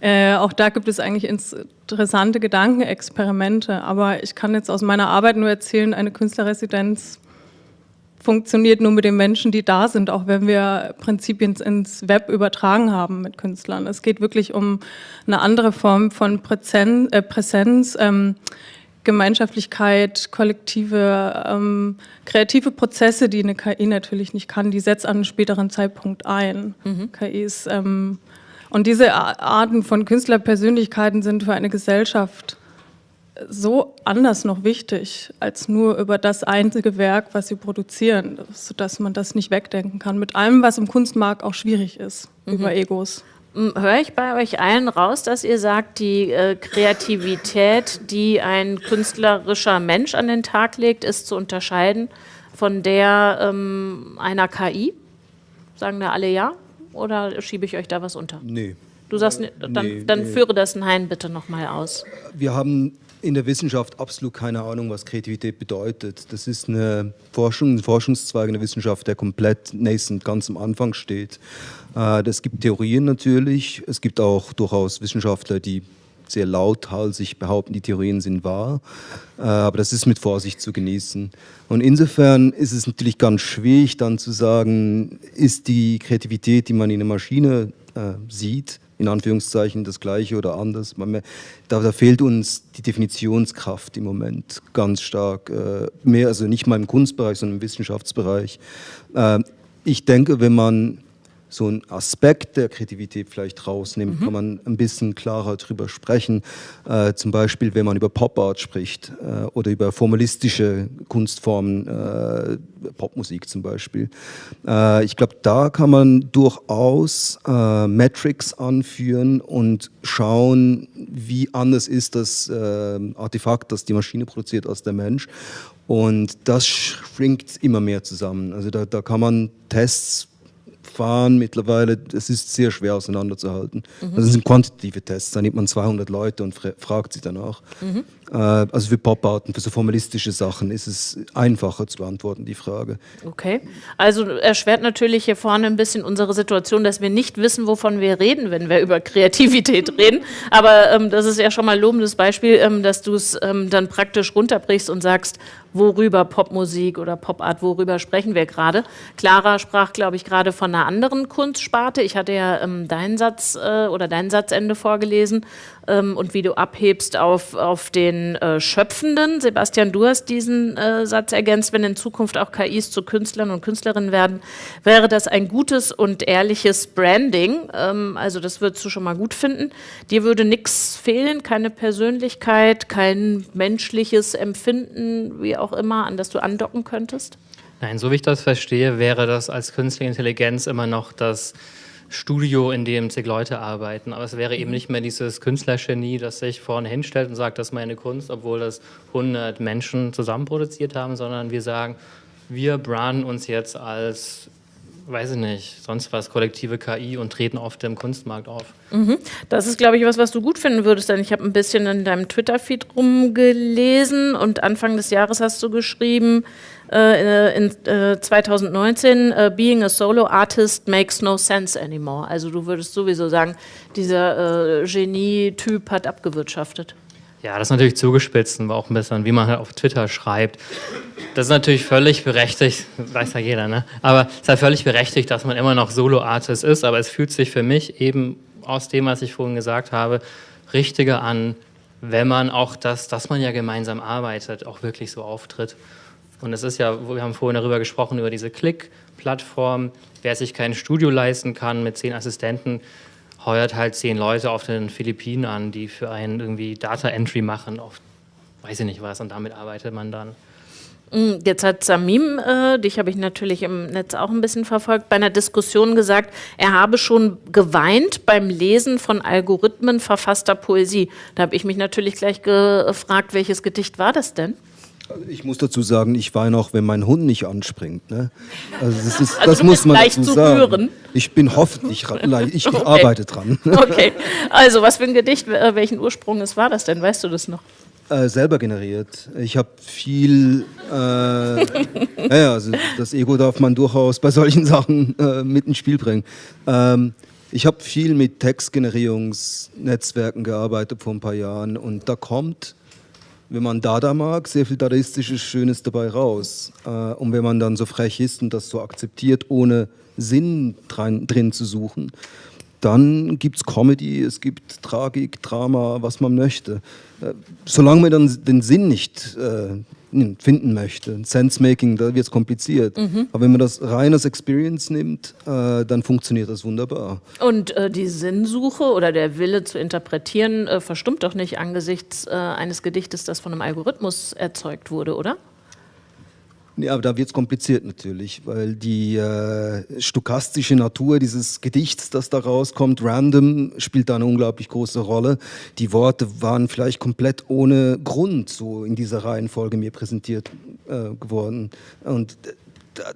Äh, auch da gibt es eigentlich interessante Gedankenexperimente, aber ich kann jetzt aus meiner Arbeit nur erzählen, eine Künstlerresidenz funktioniert nur mit den Menschen, die da sind, auch wenn wir Prinzipien ins Web übertragen haben mit Künstlern. Es geht wirklich um eine andere Form von Präsenz, äh, Präsenz ähm, Gemeinschaftlichkeit, kollektive, ähm, kreative Prozesse, die eine KI natürlich nicht kann, die setzt an einem späteren Zeitpunkt ein. Mhm. KIs ähm, und diese Arten von Künstlerpersönlichkeiten sind für eine Gesellschaft so anders noch wichtig als nur über das einzige Werk, was sie produzieren, sodass man das nicht wegdenken kann. Mit allem, was im Kunstmarkt auch schwierig ist, mhm. über Egos. Höre ich bei euch allen raus, dass ihr sagt, die äh, Kreativität, die ein künstlerischer Mensch an den Tag legt, ist zu unterscheiden von der ähm, einer KI? Sagen da alle ja? Oder schiebe ich euch da was unter? Nee. Du sagst, dann, nee, dann nee. führe das Nein bitte nochmal aus. Wir haben in der Wissenschaft absolut keine Ahnung, was Kreativität bedeutet. Das ist eine Forschung, ein Forschungszweig in der Wissenschaft, der komplett nascent, ganz am Anfang steht. Es äh, gibt Theorien natürlich, es gibt auch durchaus Wissenschaftler, die sehr lauthals behaupten, die Theorien sind wahr, äh, aber das ist mit Vorsicht zu genießen. Und insofern ist es natürlich ganz schwierig dann zu sagen, ist die Kreativität, die man in der Maschine äh, sieht, in Anführungszeichen das Gleiche oder anders. Da, da, fehlt uns die Definitionskraft im Moment ganz stark. Äh, mehr, also nicht mal im Kunstbereich, sondern im Wissenschaftsbereich. Äh, ich denke, wenn man so einen Aspekt der Kreativität vielleicht rausnimmt, mhm. kann man ein bisschen klarer darüber sprechen. Äh, zum Beispiel, wenn man über Pop Art spricht äh, oder über formalistische Kunstformen, äh, Popmusik zum Beispiel. Äh, ich glaube, da kann man durchaus äh, Metrics anführen und schauen, wie anders ist das äh, Artefakt, das die Maschine produziert, als der Mensch. Und das schrinkt immer mehr zusammen. Also da, da kann man Tests fahren mittlerweile, es ist sehr schwer auseinanderzuhalten. Mhm. Das sind quantitative Tests, da nimmt man 200 Leute und fragt sie danach. Mhm. Äh, also für Pop-Arten, für so formalistische Sachen ist es einfacher zu beantworten, die Frage. Okay, also erschwert natürlich hier vorne ein bisschen unsere Situation, dass wir nicht wissen, wovon wir reden, wenn wir über Kreativität reden. Aber ähm, das ist ja schon mal ein lobendes Beispiel, ähm, dass du es ähm, dann praktisch runterbrichst und sagst, worüber Popmusik oder Popart, worüber sprechen wir gerade. Clara sprach, glaube ich, gerade von einer anderen Kunstsparte. Ich hatte ja ähm, deinen Satz äh, oder dein Satzende vorgelesen ähm, und wie du abhebst auf, auf den äh, Schöpfenden. Sebastian, du hast diesen äh, Satz ergänzt, wenn in Zukunft auch KIs zu Künstlern und Künstlerinnen werden, wäre das ein gutes und ehrliches Branding. Ähm, also das würdest du schon mal gut finden. Dir würde nichts fehlen, keine Persönlichkeit, kein menschliches Empfinden, wie auch immer, an das du andocken könntest? Nein, so wie ich das verstehe, wäre das als künstliche Intelligenz immer noch das Studio, in dem zig Leute arbeiten. Aber es wäre eben mhm. nicht mehr dieses Künstlergenie, das sich vorne hinstellt und sagt, das ist meine Kunst, obwohl das 100 Menschen zusammen produziert haben, sondern wir sagen, wir branden uns jetzt als weiß ich nicht, sonst was, kollektive KI und treten auf dem Kunstmarkt auf. Mhm. Das ist, glaube ich, was, was du gut finden würdest, denn ich habe ein bisschen in deinem Twitter-Feed rumgelesen und Anfang des Jahres hast du geschrieben, in äh, 2019, äh, Being a Solo Artist makes no sense anymore. Also du würdest sowieso sagen, dieser äh, Genie-Typ hat abgewirtschaftet. Ja, das ist natürlich zugespitzt und auch ein bisschen, wie man halt auf Twitter schreibt. Das ist natürlich völlig berechtigt, weiß ja jeder, ne? Aber es ist halt völlig berechtigt, dass man immer noch Solo-Artist ist, aber es fühlt sich für mich eben aus dem, was ich vorhin gesagt habe, richtiger an, wenn man auch das, dass man ja gemeinsam arbeitet, auch wirklich so auftritt. Und es ist ja, wir haben vorhin darüber gesprochen, über diese Click-Plattform. Wer sich kein Studio leisten kann mit zehn Assistenten, heuert halt zehn Leute auf den Philippinen an, die für einen irgendwie Data Entry machen, auf weiß ich nicht was, und damit arbeitet man dann. Mm, jetzt hat Samim, äh, dich habe ich natürlich im Netz auch ein bisschen verfolgt, bei einer Diskussion gesagt, er habe schon geweint beim Lesen von Algorithmen verfasster Poesie. Da habe ich mich natürlich gleich gefragt, welches Gedicht war das denn? Ich muss dazu sagen, ich weine auch, wenn mein Hund nicht anspringt. Ne? Also das, ist, also das muss man leicht dazu zu sagen. Hören. Ich bin hoffentlich, ich, okay. arbeite dran. Okay, also was für ein Gedicht, äh, welchen Ursprung es war das denn? Weißt du das noch? Äh, selber generiert. Ich habe viel, äh, ja, also das Ego darf man durchaus bei solchen Sachen äh, mit ins Spiel bringen. Ähm, Ich habe viel mit Textgenerierungsnetzwerken gearbeitet vor ein paar Jahren und da kommt, wenn man Dada mag, sehr viel Dadaistisches Schönes dabei raus. Äh, und wenn man dann so frech ist und das so akzeptiert, ohne Sinn drin, drin zu suchen, dann gibt es Comedy, es gibt Tragik, Drama, was man möchte. Äh, solange man dann den Sinn nicht äh, finden möchte, Sense-Making, da wird es kompliziert. Mhm. Aber wenn man das rein als Experience nimmt, äh, dann funktioniert das wunderbar. Und äh, die Sinnsuche oder der Wille zu interpretieren äh, verstummt doch nicht angesichts äh, eines Gedichtes, das von einem Algorithmus erzeugt wurde, oder? Ja, aber da wird es kompliziert natürlich, weil die äh, stochastische Natur dieses Gedichts, das da rauskommt, random, spielt da eine unglaublich große Rolle. Die Worte waren vielleicht komplett ohne Grund so in dieser Reihenfolge mir präsentiert äh, geworden. Und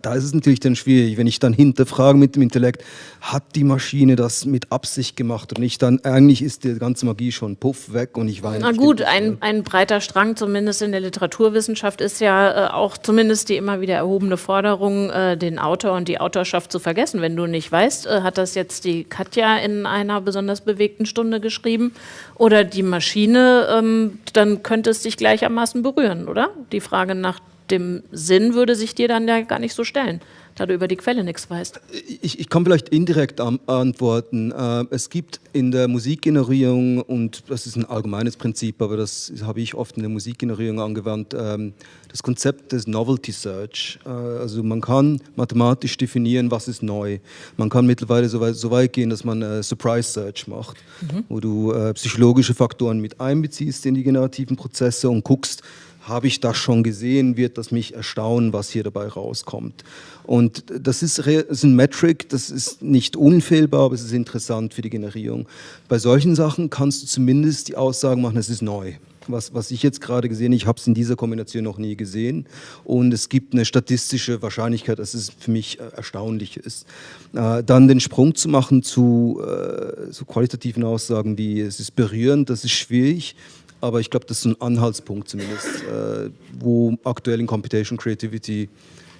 da ist es natürlich dann schwierig, wenn ich dann hinterfrage mit dem Intellekt, hat die Maschine das mit Absicht gemacht und nicht dann, eigentlich ist die ganze Magie schon puff weg und ich weine. Na gut, ein, ein breiter Strang, zumindest in der Literaturwissenschaft, ist ja äh, auch zumindest die immer wieder erhobene Forderung, äh, den Autor und die Autorschaft zu vergessen. Wenn du nicht weißt, äh, hat das jetzt die Katja in einer besonders bewegten Stunde geschrieben oder die Maschine, ähm, dann könnte es dich gleichermaßen berühren, oder? Die Frage nach dem Sinn würde sich dir dann ja gar nicht so stellen, da du über die Quelle nichts weißt. Ich, ich kann vielleicht indirekt antworten. Äh, es gibt in der Musikgenerierung, und das ist ein allgemeines Prinzip, aber das habe ich oft in der Musikgenerierung angewandt, ähm, das Konzept des Novelty Search. Äh, also man kann mathematisch definieren, was ist neu. Man kann mittlerweile so weit, so weit gehen, dass man äh, Surprise Search macht, mhm. wo du psychologische Faktoren mit einbeziehst in die generativen Prozesse und guckst, habe ich das schon gesehen, wird das mich erstaunen, was hier dabei rauskommt. Und das ist, ist ein Metric, das ist nicht unfehlbar, aber es ist interessant für die Generierung. Bei solchen Sachen kannst du zumindest die Aussagen machen, es ist neu. Was, was ich jetzt gerade gesehen habe, ich habe es in dieser Kombination noch nie gesehen. Und es gibt eine statistische Wahrscheinlichkeit, dass es für mich äh, erstaunlich ist. Äh, dann den Sprung zu machen zu äh, so qualitativen Aussagen wie es ist berührend, das ist schwierig aber ich glaube, das ist ein Anhaltspunkt zumindest, äh, wo aktuell in Computation Creativity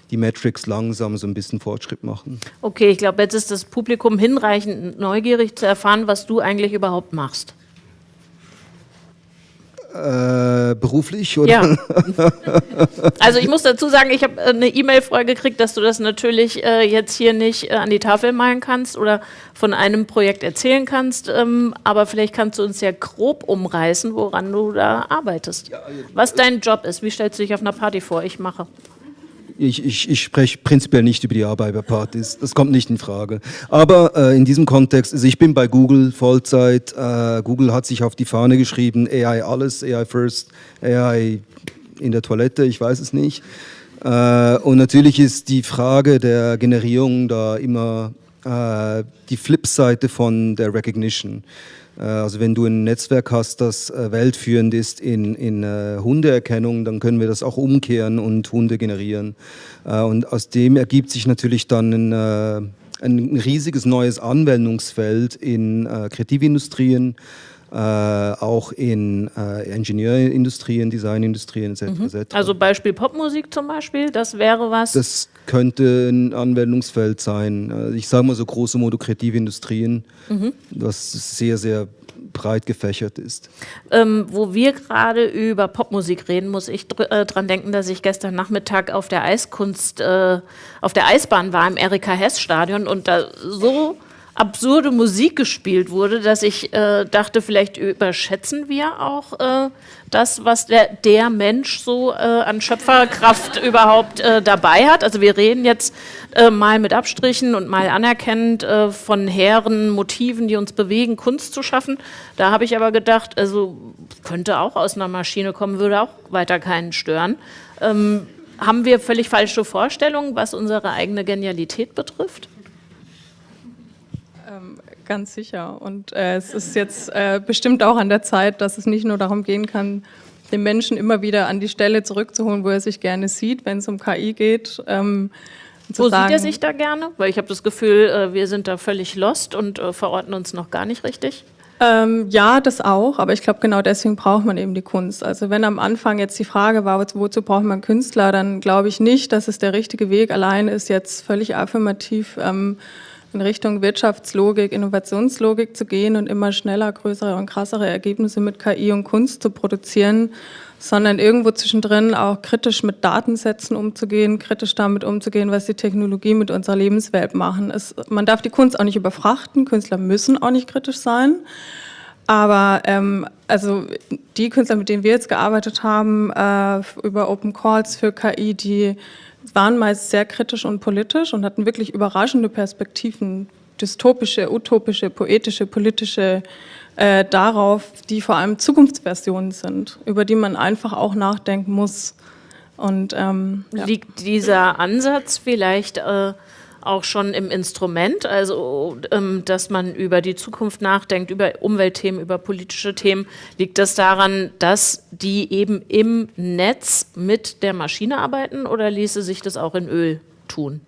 die Metrics langsam so ein bisschen Fortschritt machen. Okay, ich glaube, jetzt ist das Publikum hinreichend neugierig zu erfahren, was du eigentlich überhaupt machst. Äh, beruflich oder? Ja. Also ich muss dazu sagen, ich habe äh, eine E-Mail vorher gekriegt, dass du das natürlich äh, jetzt hier nicht äh, an die Tafel malen kannst oder von einem Projekt erzählen kannst, ähm, aber vielleicht kannst du uns ja grob umreißen, woran du da arbeitest. Ja, also, Was dein Job ist, wie stellst du dich auf einer Party vor? Ich mache ich, ich, ich spreche prinzipiell nicht über die Arbeit bei Partys. Das kommt nicht in Frage. Aber äh, in diesem Kontext, also ich bin bei Google Vollzeit. Äh, Google hat sich auf die Fahne geschrieben, AI alles, AI first, AI in der Toilette, ich weiß es nicht. Äh, und natürlich ist die Frage der Generierung da immer äh, die Flipseite von der Recognition. Äh, also wenn du ein Netzwerk hast, das äh, weltführend ist in, in äh, Hundeerkennung, dann können wir das auch umkehren und Hunde generieren. Und aus dem ergibt sich natürlich dann ein, ein riesiges neues Anwendungsfeld in Kreativindustrien, äh, auch in äh, Ingenieurindustrien, Designindustrien etc. Mhm. Also Beispiel Popmusik zum Beispiel, das wäre was? Das könnte ein Anwendungsfeld sein. Also ich sage mal so große modokreative Industrien, mhm. was sehr, sehr breit gefächert ist. Ähm, wo wir gerade über Popmusik reden, muss ich dr äh, dran denken, dass ich gestern Nachmittag auf der Eiskunst, äh, auf der Eisbahn war im Erika Hess Stadion und da so absurde Musik gespielt wurde, dass ich äh, dachte, vielleicht überschätzen wir auch äh, das, was der, der Mensch so äh, an Schöpferkraft überhaupt äh, dabei hat. Also wir reden jetzt äh, mal mit Abstrichen und mal anerkennend äh, von hehren Motiven, die uns bewegen, Kunst zu schaffen. Da habe ich aber gedacht, also könnte auch aus einer Maschine kommen, würde auch weiter keinen stören. Ähm, haben wir völlig falsche Vorstellungen, was unsere eigene Genialität betrifft? Ganz sicher. Und äh, es ist jetzt äh, bestimmt auch an der Zeit, dass es nicht nur darum gehen kann, den Menschen immer wieder an die Stelle zurückzuholen, wo er sich gerne sieht, wenn es um KI geht. Ähm, wo sagen, sieht er sich da gerne? Weil ich habe das Gefühl, äh, wir sind da völlig lost und äh, verorten uns noch gar nicht richtig. Ähm, ja, das auch, aber ich glaube, genau deswegen braucht man eben die Kunst. Also wenn am Anfang jetzt die Frage war, wozu braucht man Künstler, dann glaube ich nicht, dass es der richtige Weg allein ist, jetzt völlig affirmativ ähm, in Richtung Wirtschaftslogik, Innovationslogik zu gehen und immer schneller, größere und krassere Ergebnisse mit KI und Kunst zu produzieren, sondern irgendwo zwischendrin auch kritisch mit Datensätzen umzugehen, kritisch damit umzugehen, was die Technologie mit unserer Lebenswelt machen. Es, man darf die Kunst auch nicht überfrachten, Künstler müssen auch nicht kritisch sein, aber ähm, also die Künstler, mit denen wir jetzt gearbeitet haben, äh, über Open Calls für KI, die waren meist sehr kritisch und politisch und hatten wirklich überraschende Perspektiven, dystopische, utopische, poetische, politische äh, darauf, die vor allem Zukunftsversionen sind, über die man einfach auch nachdenken muss. Und, ähm, ja. Liegt dieser Ansatz vielleicht äh, auch schon im Instrument, also ähm, dass man über die Zukunft nachdenkt, über Umweltthemen, über politische Themen, liegt das daran, dass die eben im Netz mit der Maschine arbeiten oder ließe sich das auch in Öl tun?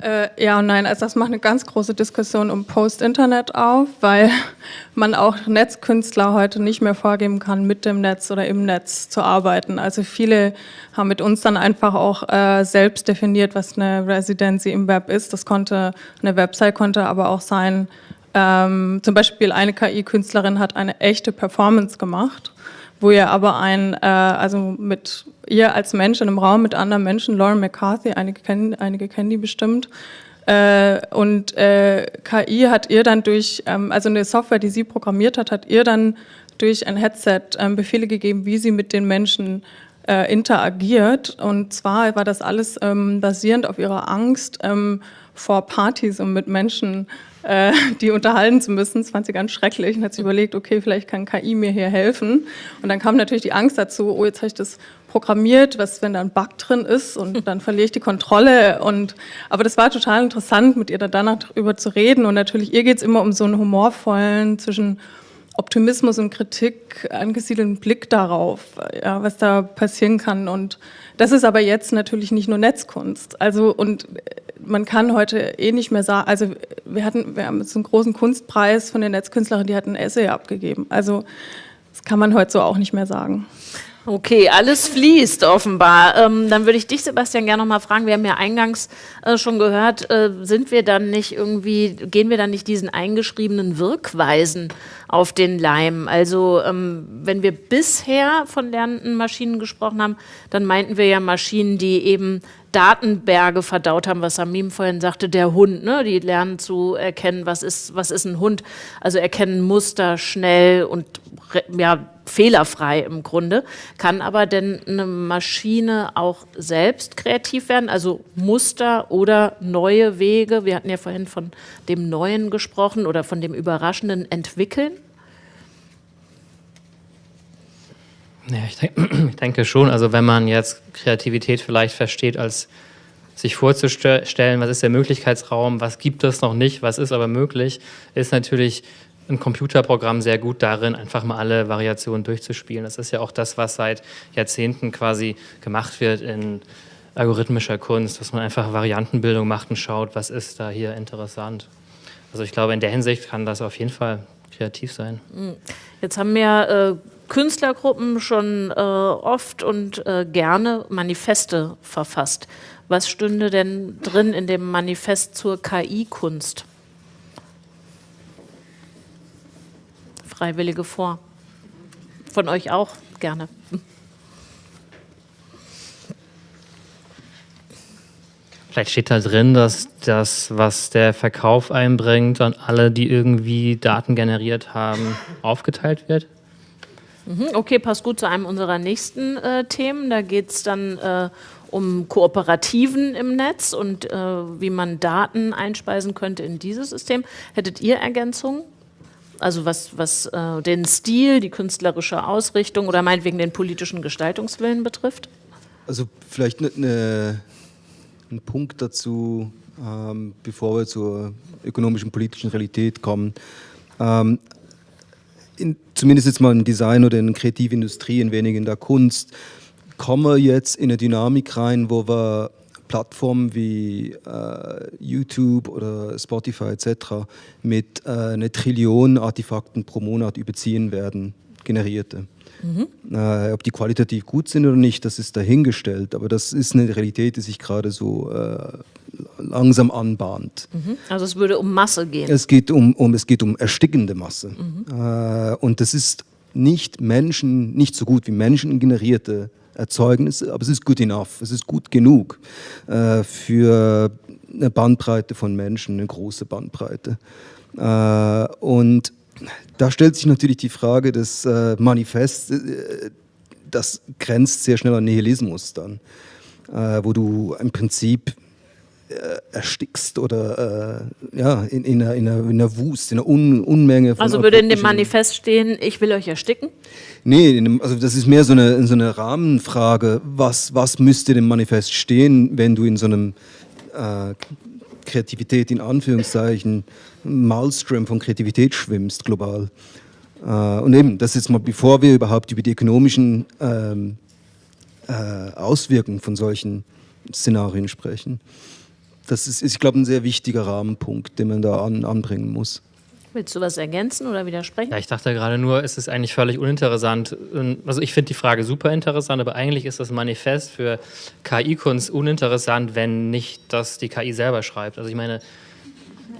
Äh, ja und nein, also das macht eine ganz große Diskussion um Post-Internet auf, weil man auch Netzkünstler heute nicht mehr vorgeben kann, mit dem Netz oder im Netz zu arbeiten. Also viele haben mit uns dann einfach auch äh, selbst definiert, was eine Residency im Web ist. Das konnte, eine Website konnte aber auch sein, ähm, zum Beispiel eine KI-Künstlerin hat eine echte Performance gemacht wo ihr aber ein, äh, also mit ihr als Mensch in einem Raum mit anderen Menschen, Lauren McCarthy, einige kennen, einige kennen die bestimmt, äh, und äh, KI hat ihr dann durch, ähm, also eine Software, die sie programmiert hat, hat ihr dann durch ein Headset ähm, Befehle gegeben, wie sie mit den Menschen äh, interagiert. Und zwar war das alles ähm, basierend auf ihrer Angst ähm, vor Partys und mit Menschen äh, die unterhalten zu müssen. Das fand sie ganz schrecklich und hat sich überlegt, okay, vielleicht kann KI mir hier helfen. Und dann kam natürlich die Angst dazu, oh, jetzt habe ich das programmiert, was, wenn da ein Bug drin ist und dann verliere ich die Kontrolle. Und, aber das war total interessant, mit ihr da danach darüber zu reden. Und natürlich, ihr geht es immer um so einen humorvollen, zwischen Optimismus und Kritik angesiedelten Blick darauf, ja, was da passieren kann. Und das ist aber jetzt natürlich nicht nur Netzkunst. Also, und man kann heute eh nicht mehr sagen, also wir hatten, wir haben jetzt einen großen Kunstpreis von den Netzkünstlerinnen, die hatten ein Essay abgegeben. Also das kann man heute so auch nicht mehr sagen. Okay, alles fließt offenbar. Ähm, dann würde ich dich, Sebastian, gerne noch mal fragen. Wir haben ja eingangs äh, schon gehört, äh, sind wir dann nicht irgendwie, gehen wir dann nicht diesen eingeschriebenen Wirkweisen auf den Leim? Also ähm, wenn wir bisher von lernenden Maschinen gesprochen haben, dann meinten wir ja Maschinen, die eben Datenberge verdaut haben, was Samim vorhin sagte, der Hund, ne? die lernen zu erkennen, was ist, was ist ein Hund, also erkennen Muster schnell und ja, fehlerfrei im Grunde. Kann aber denn eine Maschine auch selbst kreativ werden, also Muster oder neue Wege, wir hatten ja vorhin von dem Neuen gesprochen oder von dem Überraschenden entwickeln? Ja, ich, denke, ich denke schon. Also wenn man jetzt Kreativität vielleicht versteht als sich vorzustellen, was ist der Möglichkeitsraum, was gibt es noch nicht, was ist aber möglich, ist natürlich ein Computerprogramm sehr gut darin, einfach mal alle Variationen durchzuspielen. Das ist ja auch das, was seit Jahrzehnten quasi gemacht wird in algorithmischer Kunst, dass man einfach Variantenbildung macht und schaut, was ist da hier interessant. Also ich glaube, in der Hinsicht kann das auf jeden Fall kreativ sein. Jetzt haben wir äh, Künstlergruppen schon äh, oft und äh, gerne Manifeste verfasst. Was stünde denn drin in dem Manifest zur KI-Kunst? Freiwillige vor. Von euch auch gerne. Vielleicht steht da drin, dass das, was der Verkauf einbringt, an alle, die irgendwie Daten generiert haben, aufgeteilt wird? Mhm, okay, passt gut zu einem unserer nächsten äh, Themen. Da geht es dann äh, um Kooperativen im Netz und äh, wie man Daten einspeisen könnte in dieses System. Hättet ihr Ergänzungen? Also was, was äh, den Stil, die künstlerische Ausrichtung oder meinetwegen den politischen Gestaltungswillen betrifft? Also vielleicht ne, ne, ein Punkt dazu, ähm, bevor wir zur ökonomischen, politischen Realität kommen. Ähm, in, zumindest jetzt mal im Design oder in der Kreativindustrie, ein wenig in der Kunst, kommen wir jetzt in eine Dynamik rein, wo wir Plattformen wie äh, YouTube oder Spotify etc. mit äh, einer Trillion Artefakten pro Monat überziehen werden, generierte. Mhm. Äh, ob die qualitativ gut sind oder nicht, das ist dahingestellt, aber das ist eine Realität, die sich gerade so äh, langsam anbahnt. Mhm. Also es würde um Masse gehen. Es geht um, um, es geht um erstickende Masse. Mhm. Äh, und das ist nicht Menschen, nicht so gut wie menschengenerierte Erzeugnisse, aber es ist good enough, es ist gut genug äh, für eine Bandbreite von Menschen, eine große Bandbreite. Äh, und da stellt sich natürlich die Frage des äh, Manifests, äh, das grenzt sehr schnell an Nihilismus dann, äh, wo du im Prinzip äh, erstickst oder äh, ja, in, in, einer, in, einer, in einer Wust, in einer Un Unmenge von. Also würde in dem Manifest stehen, ich will euch ersticken? Nee, dem, also das ist mehr so eine, so eine Rahmenfrage. Was, was müsste dem Manifest stehen, wenn du in so einem äh, Kreativität in Anführungszeichen, Maelstrom von Kreativität schwimmst global? Äh, und eben, das ist mal, bevor wir überhaupt über die ökonomischen ähm, äh, Auswirkungen von solchen Szenarien sprechen. Das ist, ich glaube, ein sehr wichtiger Rahmenpunkt, den man da an, anbringen muss. Willst du was ergänzen oder widersprechen? Ja, ich dachte gerade nur, es ist eigentlich völlig uninteressant. Also ich finde die Frage super interessant, aber eigentlich ist das Manifest für KI-Kunst uninteressant, wenn nicht das die KI selber schreibt. Also ich meine,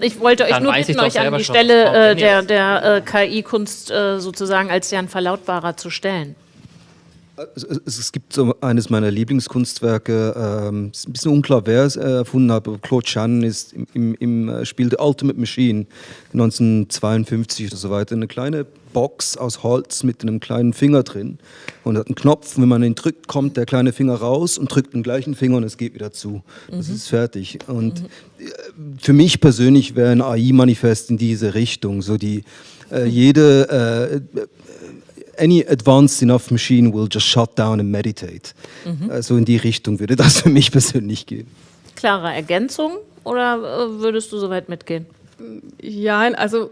ich wollte euch nur bitten, euch an die Stelle äh, der, der äh, KI-Kunst äh, sozusagen als deren Verlautbarer zu stellen. Es, es, gibt so eines meiner Lieblingskunstwerke, ähm, ist ein bisschen unklar, wer es erfunden hat, aber Claude Shannon ist im, im, äh, Spiel The Ultimate Machine 1952 oder so weiter eine kleine Box aus Holz mit einem kleinen Finger drin und hat einen Knopf, wenn man ihn drückt, kommt der kleine Finger raus und drückt den gleichen Finger und es geht wieder zu. Das mhm. ist fertig. Und mhm. für mich persönlich wäre ein AI-Manifest in diese Richtung, so die äh, jede äh, any advanced enough machine will just shut down and meditate. Mhm. Also in die Richtung würde das für mich persönlich gehen. Klare Ergänzung oder äh, würdest du soweit mitgehen? Ja, also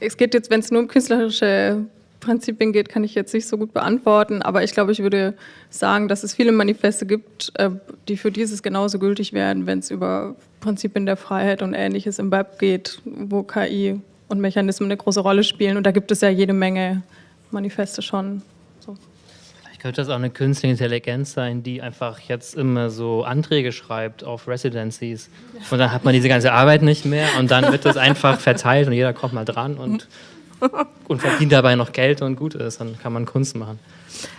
es geht jetzt, wenn es nur um künstlerische Prinzipien geht, kann ich jetzt nicht so gut beantworten, aber ich glaube, ich würde sagen, dass es viele Manifeste gibt, äh, die für dieses genauso gültig wären, wenn es über Prinzipien der Freiheit und Ähnliches im Web geht, wo KI und Mechanismen eine große Rolle spielen. Und da gibt es ja jede Menge Manifeste schon. So. Vielleicht könnte das auch eine künstliche Intelligenz sein, die einfach jetzt immer so Anträge schreibt auf Residencies. Und dann hat man diese ganze Arbeit nicht mehr und dann wird das einfach verteilt und jeder kommt mal dran und, und verdient dabei noch Geld und gut ist. Dann kann man Kunst machen.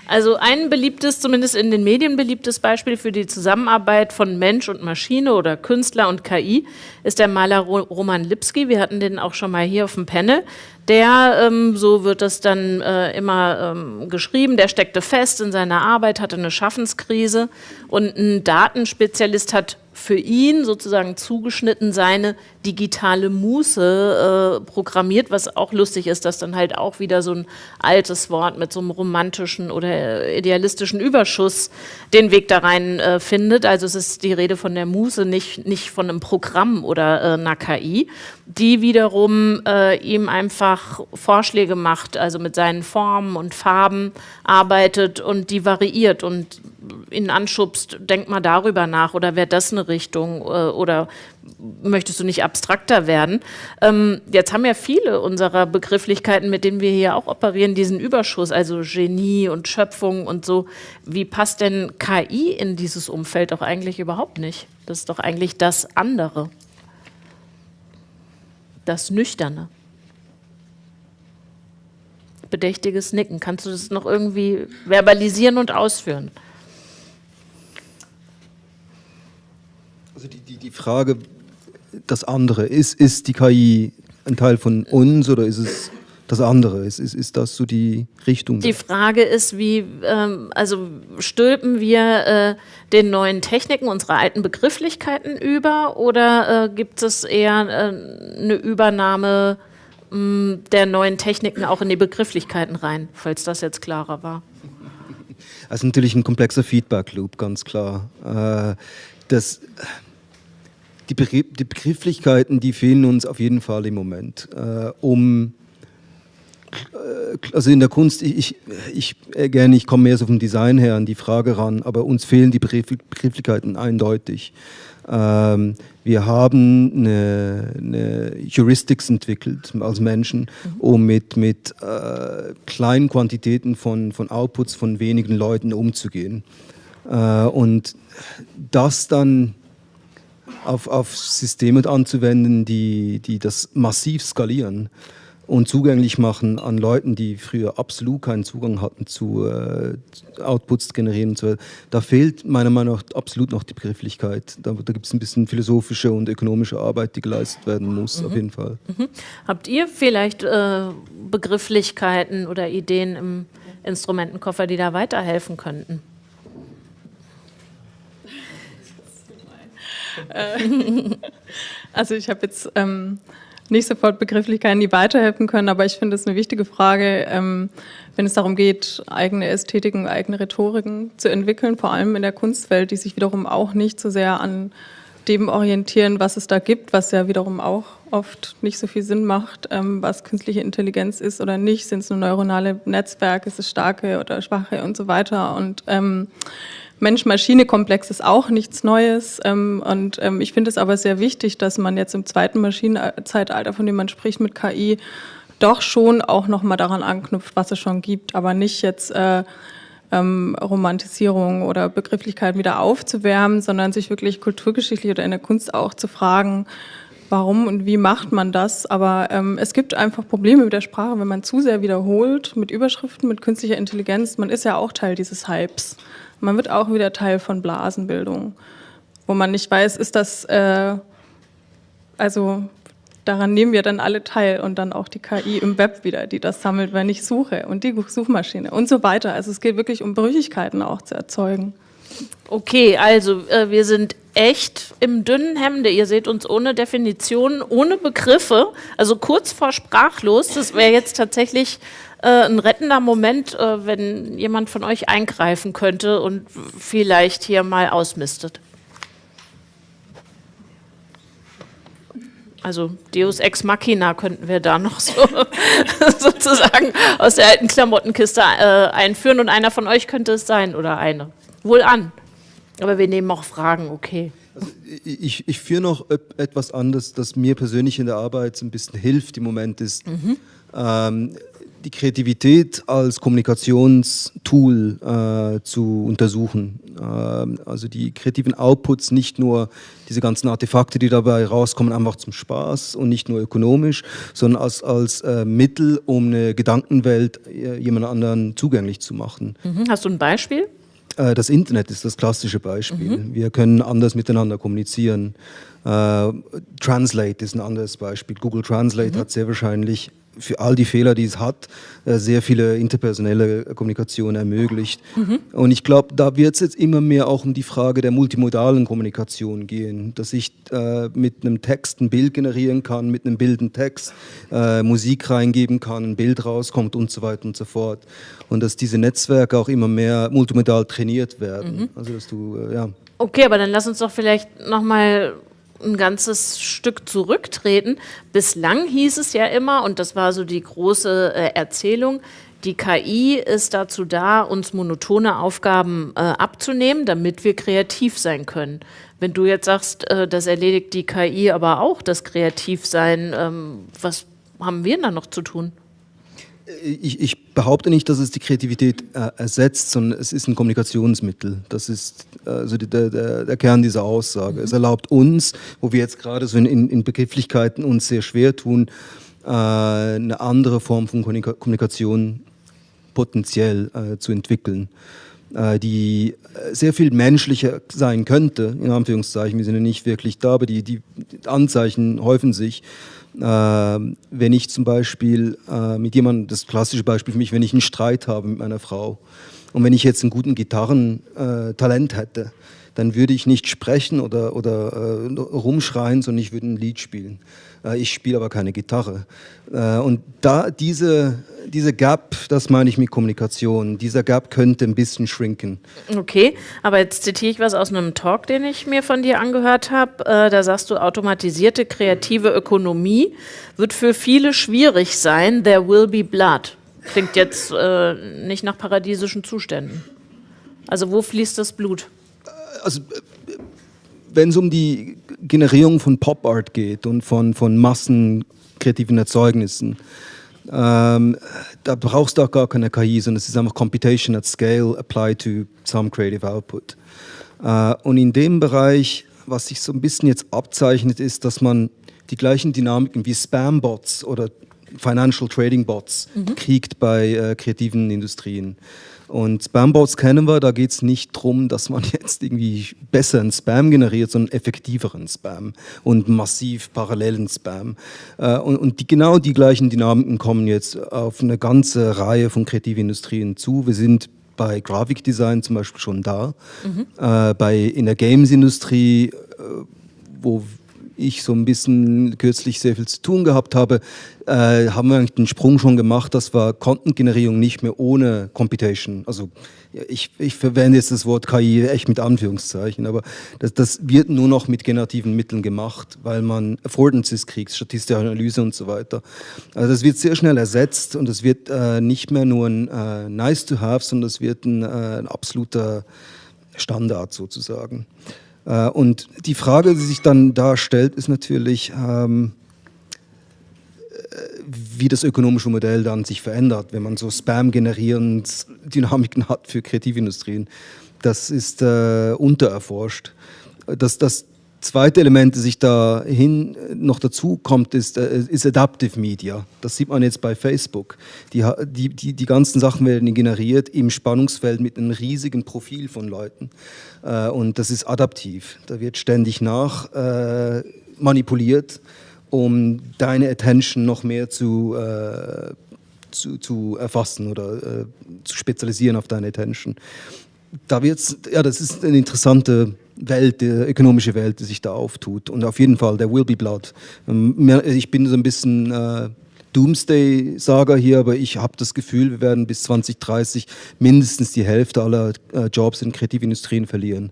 Also ein beliebtes, zumindest in den Medien beliebtes Beispiel für die Zusammenarbeit von Mensch und Maschine oder Künstler und KI ist der Maler Roman Lipski. Wir hatten den auch schon mal hier auf dem Panel. Der, ähm, so wird das dann äh, immer ähm, geschrieben, der steckte fest in seiner Arbeit, hatte eine Schaffenskrise und ein Datenspezialist hat für ihn sozusagen zugeschnitten seine digitale Muße äh, programmiert, was auch lustig ist, dass dann halt auch wieder so ein altes Wort mit so einem romantischen oder idealistischen Überschuss den Weg da rein äh, findet. Also es ist die Rede von der Muße, nicht, nicht von einem Programm oder äh, einer KI, die wiederum äh, ihm einfach Vorschläge macht, also mit seinen Formen und Farben arbeitet und die variiert und ihn anschubst, denk mal darüber nach oder wäre das eine Richtung äh, oder möchtest du nicht abstrakter werden? Ähm, jetzt haben ja viele unserer Begrifflichkeiten, mit denen wir hier auch operieren, diesen Überschuss, also Genie und Schöpfung und so. Wie passt denn KI in dieses Umfeld doch eigentlich überhaupt nicht? Das ist doch eigentlich das andere, das Nüchterne. Bedächtiges Nicken. Kannst du das noch irgendwie verbalisieren und ausführen? Also die, die, die Frage, das andere, ist, ist die KI ein Teil von uns oder ist es das andere? Ist, ist, ist das so die Richtung? Die Frage ist, wie, ähm, also stülpen wir äh, den neuen Techniken unsere alten Begrifflichkeiten über oder äh, gibt es eher äh, eine Übernahme mh, mm, der neuen Techniken auch in die Begrifflichkeiten rein, falls das jetzt klarer war? Also natürlich ein komplexer Feedback-Loop, ganz klar. Äh, das die, die Begrifflichkeiten, die fehlen uns auf jeden Fall im Moment, äh, um äh, also in der Kunst, ich, ich, ich äh, gerne, ich komme mehr so vom Design her an die Frage ran, aber uns fehlen die Begrifflichkeiten eindeutig. Ähm, wir haben eine, eine, Heuristics entwickelt als Menschen, mhm. um mit, mit äh, kleinen Quantitäten von, von Outputs von wenigen Leuten umzugehen. Äh, und das dann auf, auf Systeme anzuwenden, die, die das massiv skalieren und zugänglich machen an Leuten, die früher absolut keinen Zugang hatten zu äh, Outputs generieren und so weiter. Da fehlt meiner Meinung nach absolut noch die Begrifflichkeit. Da, da gibt es ein bisschen philosophische und ökonomische Arbeit, die geleistet werden muss, mhm. auf jeden Fall. Mhm. Habt ihr vielleicht äh, Begrifflichkeiten oder Ideen im Instrumentenkoffer, die da weiterhelfen könnten? also ich habe jetzt ähm, nicht sofort Begrifflichkeiten, die weiterhelfen können, aber ich finde es eine wichtige Frage, ähm, wenn es darum geht, eigene Ästhetiken, eigene Rhetoriken zu entwickeln, vor allem in der Kunstwelt, die sich wiederum auch nicht so sehr an dem orientieren, was es da gibt, was ja wiederum auch oft nicht so viel Sinn macht, ähm, was künstliche Intelligenz ist oder nicht, sind es nur neuronale Netzwerke, ist es starke oder schwache und so weiter. Und ähm, Mensch-Maschine-Komplex ist auch nichts Neues. Ähm, und ähm, ich finde es aber sehr wichtig, dass man jetzt im zweiten Maschinenzeitalter, von dem man spricht mit KI, doch schon auch nochmal daran anknüpft, was es schon gibt, aber nicht jetzt äh, ähm, Romantisierung oder Begrifflichkeiten wieder aufzuwärmen, sondern sich wirklich kulturgeschichtlich oder in der Kunst auch zu fragen, warum und wie macht man das. Aber ähm, es gibt einfach Probleme mit der Sprache, wenn man zu sehr wiederholt mit Überschriften, mit künstlicher Intelligenz. Man ist ja auch Teil dieses Hypes. Man wird auch wieder Teil von Blasenbildung, wo man nicht weiß, ist das, äh, also daran nehmen wir dann alle teil und dann auch die KI im Web wieder, die das sammelt, wenn ich suche und die Suchmaschine und so weiter. Also es geht wirklich um Brüchigkeiten auch zu erzeugen. Okay, also äh, wir sind echt im dünnen Hemde. Ihr seht uns ohne Definition, ohne Begriffe, also kurz vor sprachlos. Das wäre jetzt tatsächlich äh, ein rettender Moment, äh, wenn jemand von euch eingreifen könnte und vielleicht hier mal ausmistet. Also Deus Ex Machina könnten wir da noch so sozusagen aus der alten Klamottenkiste äh, einführen und einer von euch könnte es sein oder eine. Wohl an. Aber wir nehmen auch Fragen, okay. Also ich, ich führe noch etwas anderes, das mir persönlich in der Arbeit ein bisschen hilft im Moment ist. Mhm. Ähm, die Kreativität als Kommunikationstool äh, zu untersuchen. Ähm, also die kreativen Outputs, nicht nur diese ganzen Artefakte, die dabei rauskommen, einfach zum Spaß und nicht nur ökonomisch, sondern als, als äh, Mittel, um eine Gedankenwelt äh, jemand anderen zugänglich zu machen. Mhm. Hast du ein Beispiel? Äh, das Internet ist das klassische Beispiel. Mhm. Wir können anders miteinander kommunizieren. Äh, Translate ist ein anderes Beispiel. Google Translate mhm. hat sehr wahrscheinlich für all die Fehler, die es hat, äh, sehr viele interpersonelle Kommunikation ermöglicht. Mhm. Und ich glaube, da wird es jetzt immer mehr auch um die Frage der multimodalen Kommunikation gehen, dass ich äh, mit einem Text ein Bild generieren kann, mit einem Bild einen Text, äh, Musik reingeben kann, ein Bild rauskommt und so weiter und so fort. Und dass diese Netzwerke auch immer mehr multimodal trainiert werden. Mhm. Also dass du, äh, ja. Okay, aber dann lass uns doch vielleicht nochmal ein ganzes Stück zurücktreten. Bislang hieß es ja immer, und das war so die große äh, Erzählung, die KI ist dazu da, uns monotone Aufgaben äh, abzunehmen, damit wir kreativ sein können. Wenn du jetzt sagst, äh, das erledigt die KI aber auch, das Kreativsein, ähm, was haben wir da noch zu tun? Ich, ich, behaupte nicht, dass es die Kreativität äh, ersetzt, sondern es ist ein Kommunikationsmittel. Das ist also der, der, der Kern dieser Aussage. Mhm. Es erlaubt uns, wo wir jetzt gerade so in, in Begrifflichkeiten uns sehr schwer tun, äh, eine andere Form von Kommunikation potenziell äh, zu entwickeln, äh, die sehr viel menschlicher sein könnte, in Anführungszeichen. Wir sind ja nicht wirklich da, aber die, die Anzeichen häufen sich. Äh, wenn ich zum Beispiel äh, mit jemandem, das klassische Beispiel für mich, wenn ich einen Streit habe mit meiner Frau und wenn ich jetzt einen guten Gitarrentalent hätte, dann würde ich nicht sprechen oder, oder äh, rumschreien, sondern ich würde ein Lied spielen. Äh, ich spiele aber keine Gitarre. Äh, und da diese, diese Gap, das meine ich mit Kommunikation, dieser Gap könnte ein bisschen schrinken. Okay, aber jetzt zitiere ich was aus einem Talk, den ich mir von dir angehört habe. Äh, da sagst du, automatisierte kreative Ökonomie wird für viele schwierig sein. There will be blood. Klingt jetzt nicht nach paradiesischen Zuständen. Also wo fließt das Blut? also wenn es um die Generierung von Pop Art geht und von, von massenkreativen Erzeugnissen, ähm, da brauchst du auch gar keine KI, sondern es ist einfach Computation at Scale applied to some creative output. Äh, und in dem Bereich was sich so ein bisschen jetzt abzeichnet, ist, dass man die gleichen Dynamiken wie Spam-Bots oder Financial Trading Bots mhm. kriegt bei äh, kreativen Industrien. Und Spam-Bots kennen wir, da geht es nicht darum, dass man jetzt irgendwie besseren Spam generiert, sondern effektiveren Spam und massiv parallelen Spam. Äh, und, und die, genau die gleichen Dynamiken kommen jetzt auf eine ganze Reihe von kreativen Industrien zu. Wir sind bei Grafikdesign zum Beispiel schon da, mhm. äh, bei, in der Games-Industrie, äh, wo ich so ein bisschen kürzlich sehr viel zu tun gehabt habe, äh, haben wir den Sprung schon gemacht, dass wir Content-Generierung nicht mehr ohne Computation, also ich, ich, verwende jetzt das Wort KI echt mit Anführungszeichen, aber das, das, wird nur noch mit generativen Mitteln gemacht, weil man Affordances kriegt, statistische Analyse und so weiter. Also das wird sehr schnell ersetzt und es wird äh, nicht mehr nur ein äh, nice to have, sondern es wird ein, äh, ein absoluter Standard sozusagen. Äh, und die Frage, die sich dann da stellt, ist natürlich, ähm, äh, wie das ökonomische Modell dann sich verändert, wenn man so Spam generierend Dynamiken hat für Kreativindustrien. Das ist äh, untererforscht. Das, das zweite Element, das sich dahin noch dazu kommt, ist, äh, ist Adaptive Media. Das sieht man jetzt bei Facebook. Die, die, die, die ganzen Sachen werden generiert im Spannungsfeld mit einem riesigen Profil von Leuten. Äh, und das ist adaptiv. Da wird ständig nach äh, manipuliert, um deine Attention noch mehr zu, zu, zu, erfassen oder zu spezialisieren auf deine Attention. Da wird's, ja, das ist eine interessante Welt, die ökonomische Welt, die sich da auftut. Und auf jeden Fall, there will be blood. Ähm, ich bin so ein bisschen äh, Doomsday-Saga hier, aber ich habe das Gefühl, wir werden bis 2030 mindestens die Hälfte aller äh, Jobs in Kreativindustrien verlieren.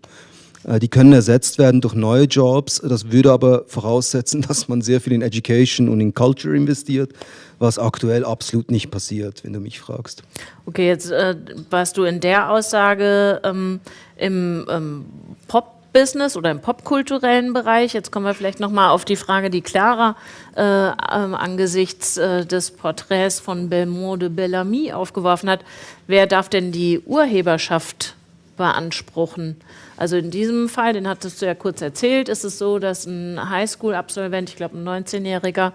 Äh, die können ersetzt werden durch neue Jobs. Das würde aber voraussetzen, dass man sehr viel in Education und in Culture investiert, was aktuell absolut nicht passiert, wenn du mich fragst. Okay, jetzt äh, warst du in der Aussage ähm, im ähm, Pop Pop-Business oder im popkulturellen Bereich. Jetzt kommen wir vielleicht nochmal auf die Frage, die Clara äh, ähm, angesichts äh, des Porträts von Belmont de Bellamy aufgeworfen hat. Wer darf denn die Urheberschaft beanspruchen? Also in diesem Fall, den hattest du ja kurz erzählt, ist es so, dass ein Highschool-Absolvent, ich glaube ein 19-Jähriger,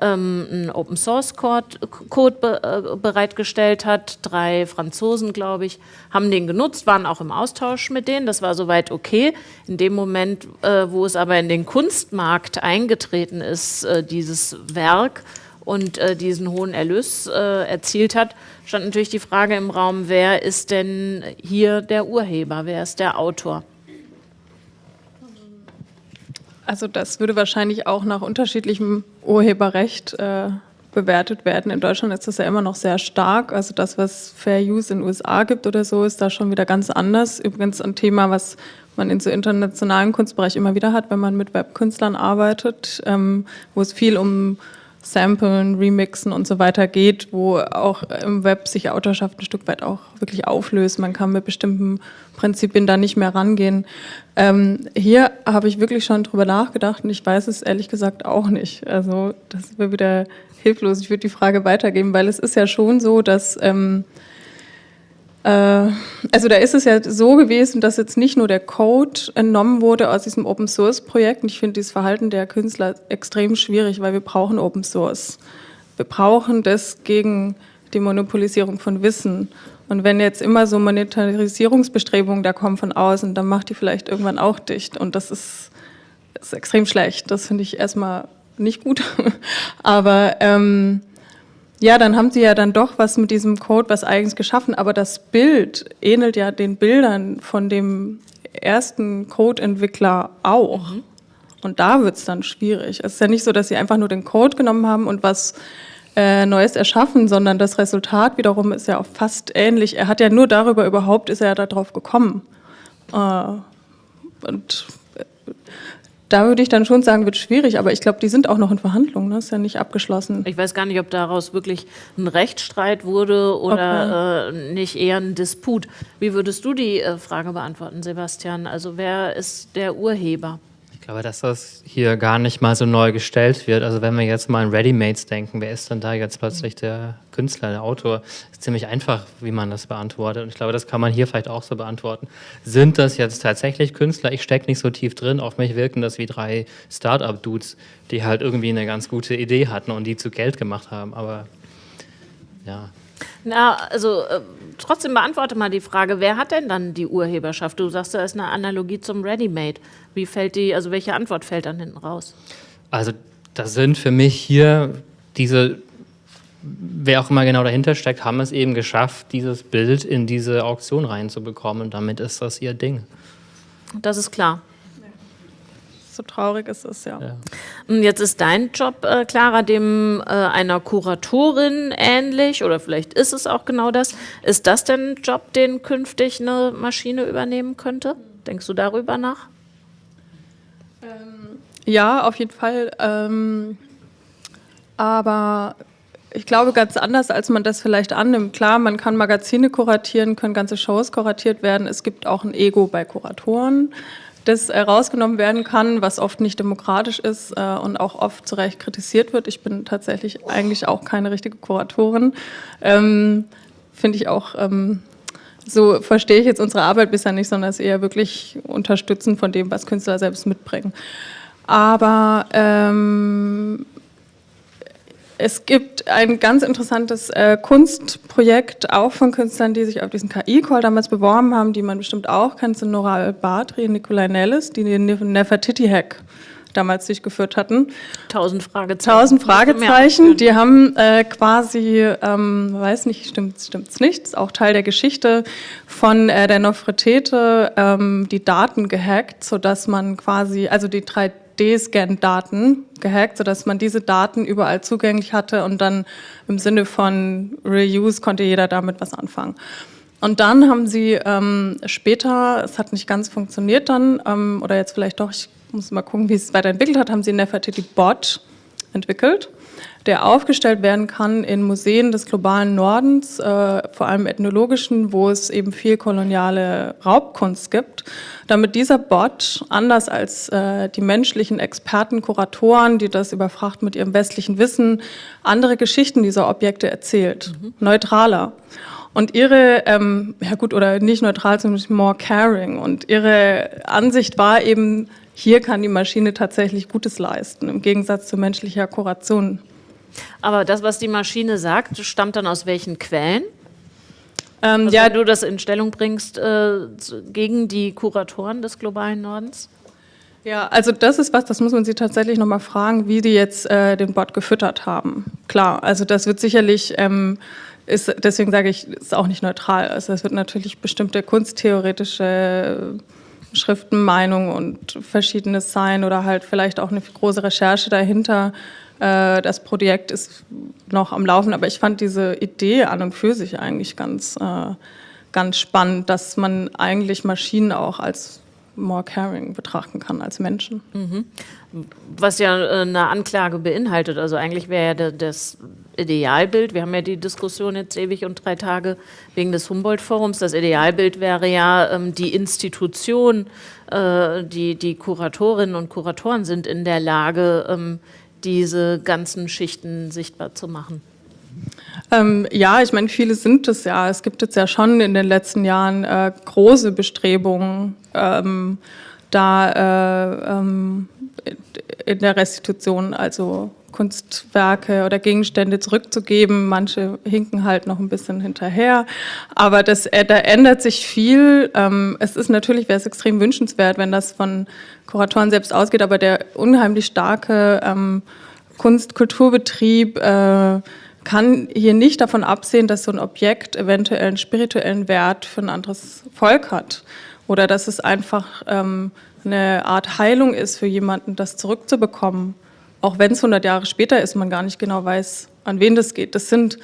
ähm, einen Open Source Code, Code be, äh, bereitgestellt hat. Drei Franzosen, glaube ich, haben den genutzt, waren auch im Austausch mit denen. Das war soweit okay. In dem Moment, äh, wo es aber in den Kunstmarkt eingetreten ist, äh, dieses Werk und äh, diesen hohen Erlös äh, erzielt hat, stand natürlich die Frage im Raum, wer ist denn hier der Urheber, wer ist der Autor? Also das würde wahrscheinlich auch nach unterschiedlichem Urheberrecht äh, bewertet werden. In Deutschland ist das ja immer noch sehr stark. Also das, was Fair Use in den USA gibt oder so, ist da schon wieder ganz anders. Übrigens ein Thema, was man in so internationalen Kunstbereich immer wieder hat, wenn man mit Webkünstlern arbeitet, ähm, wo es viel um Samplen, Remixen und so weiter geht, wo auch im Web sich Autorschaft ein Stück weit auch wirklich auflöst. Man kann mit bestimmten Prinzipien da nicht mehr rangehen. Ähm, hier habe ich wirklich schon drüber nachgedacht und ich weiß es ehrlich gesagt auch nicht. Also das wäre wieder hilflos. Ich würde die Frage weitergeben, weil es ist ja schon so, dass ähm, äh, also da ist es ja so gewesen, dass jetzt nicht nur der Code entnommen wurde aus diesem Open Source Projekt. Und ich finde dieses Verhalten der Künstler extrem schwierig, weil wir brauchen Open Source. Wir brauchen das gegen die Monopolisierung von Wissen. Und wenn jetzt immer so Monetarisierungsbestrebungen da kommen von außen, dann macht die vielleicht irgendwann auch dicht. Und das ist, ist extrem schlecht. Das finde ich erstmal nicht gut. Aber ähm, ja, dann haben sie ja dann doch was mit diesem Code was eigens geschaffen, aber das Bild ähnelt ja den Bildern von dem ersten Code-Entwickler auch. Mhm. Und da wird es dann schwierig. Es ist ja nicht so, dass sie einfach nur den Code genommen haben und was äh, Neues erschaffen, sondern das Resultat wiederum ist ja auch fast ähnlich. Er hat ja nur darüber überhaupt, ist er ja darauf gekommen. Äh, und da würde ich dann schon sagen, wird schwierig, aber ich glaube, die sind auch noch in Verhandlungen, ne? ist ja nicht abgeschlossen. Ich weiß gar nicht, ob daraus wirklich ein Rechtsstreit wurde oder okay. äh, nicht eher ein Disput. Wie würdest du die äh, Frage beantworten, Sebastian? Also wer ist der Urheber? Glaube, dass das hier gar nicht mal so neu gestellt wird. Also wenn wir jetzt mal an Readymates denken, wer ist denn da jetzt plötzlich der Künstler, der Autor? Ist ziemlich einfach, wie man das beantwortet. Und ich glaube, das kann man hier vielleicht auch so beantworten. Sind das jetzt tatsächlich Künstler? Ich stecke nicht so tief drin. Auf mich wirken das wie drei Start-up-Dudes, die halt irgendwie eine ganz gute Idee hatten und die zu Geld gemacht haben. Aber ja. Na, also äh, trotzdem beantworte mal die Frage, wer hat denn dann die Urheberschaft? Du sagst, da ist eine Analogie zum Ready-Made. Wie fällt die, also welche Antwort fällt dann hinten raus? Also das sind für mich hier diese, wer auch immer genau dahinter steckt, haben es eben geschafft, dieses Bild in diese Auktion reinzubekommen und damit ist das ihr Ding. Das ist klar so traurig ist es, ja. ja. Und jetzt ist dein Job, äh, Clara, dem äh, einer Kuratorin ähnlich oder vielleicht ist es auch genau das. Ist das denn ein Job, den künftig eine Maschine übernehmen könnte? Denkst du darüber nach? Ähm, ja, auf jeden Fall. Ähm, aber ich glaube, ganz anders, als man das vielleicht annimmt. Klar, man kann Magazine kuratieren, können ganze Shows kuratiert werden. Es gibt auch ein Ego bei Kuratoren das rausgenommen werden kann, was oft nicht demokratisch ist äh, und auch oft zu Recht kritisiert wird. Ich bin tatsächlich eigentlich auch keine richtige Kuratorin. Ähm, Finde ich auch, ähm, so verstehe ich jetzt unsere Arbeit bisher nicht, sondern es eher wirklich unterstützen von dem, was Künstler selbst mitbringen. Aber ähm, es gibt ein ganz interessantes äh, Kunstprojekt, auch von Künstlern, die sich auf diesen KI-Call damals beworben haben, die man bestimmt auch kennt, sind Nora Al-Badri und Nikolai Nellis, die den Nefertiti-Hack damals durchgeführt hatten. Tausend Fragezeichen. Tausend Fragezeichen. Die haben äh, quasi, ähm, weiß nicht, stimmt es nicht, auch Teil der Geschichte von äh, der Nofretete, ähm, die Daten gehackt, sodass man quasi, also die drei D-Scan-Daten gehackt, sodass man diese Daten überall zugänglich hatte und dann im Sinne von Reuse konnte jeder damit was anfangen. Und dann haben sie ähm, später, es hat nicht ganz funktioniert dann, ähm, oder jetzt vielleicht doch, ich muss mal gucken, wie es weiterentwickelt hat, haben sie Nefertiti Bot entwickelt der aufgestellt werden kann in Museen des globalen Nordens, äh, vor allem ethnologischen, wo es eben viel koloniale Raubkunst gibt, damit dieser Bot, anders als äh, die menschlichen Experten, Kuratoren, die das überfracht mit ihrem westlichen Wissen, andere Geschichten dieser Objekte erzählt, mhm. neutraler. Und ihre, ähm, ja gut, oder nicht neutral, sondern more caring. Und ihre Ansicht war eben, hier kann die Maschine tatsächlich Gutes leisten, im Gegensatz zu menschlicher Kuration. Aber das, was die Maschine sagt, stammt dann aus welchen Quellen? Ähm, also ja, wenn du das in Stellung bringst äh, gegen die Kuratoren des globalen Nordens? Ja, also das ist was, das muss man sie tatsächlich nochmal fragen, wie die jetzt äh, den Bot gefüttert haben. Klar, also das wird sicherlich, ähm, ist, deswegen sage ich, ist auch nicht neutral. Also es wird natürlich bestimmte kunsttheoretische Schriften, Meinungen und verschiedenes sein oder halt vielleicht auch eine große Recherche dahinter äh, das Projekt ist noch am Laufen, aber ich fand diese Idee an und für sich eigentlich ganz, äh, ganz spannend, dass man eigentlich Maschinen auch als more caring betrachten kann als Menschen. Mhm. Was ja äh, eine Anklage beinhaltet. Also eigentlich wäre ja das Idealbild, wir haben ja die Diskussion jetzt ewig und drei Tage wegen des Humboldt-Forums, das Idealbild wäre ja ähm, die Institution, die, die Kuratorinnen und Kuratoren sind in der Lage, ähm, diese ganzen Schichten sichtbar zu machen? Ähm, ja, ich meine, viele sind es ja. Es gibt jetzt ja schon in den letzten Jahren äh, große Bestrebungen, ähm, da äh, ähm, in der Restitution, also Kunstwerke oder Gegenstände zurückzugeben. Manche hinken halt noch ein bisschen hinterher. Aber das, äh, da ändert sich viel. Ähm, es ist natürlich, wäre es extrem wünschenswert, wenn das von Kuratoren selbst ausgeht, aber der unheimlich starke ähm, Kunst-Kulturbetrieb äh, kann hier nicht davon absehen, dass so ein Objekt eventuell einen spirituellen Wert für ein anderes Volk hat. Oder dass es einfach ähm, eine Art Heilung ist für jemanden, das zurückzubekommen auch wenn es 100 Jahre später ist, man gar nicht genau weiß, an wen das geht. Das sind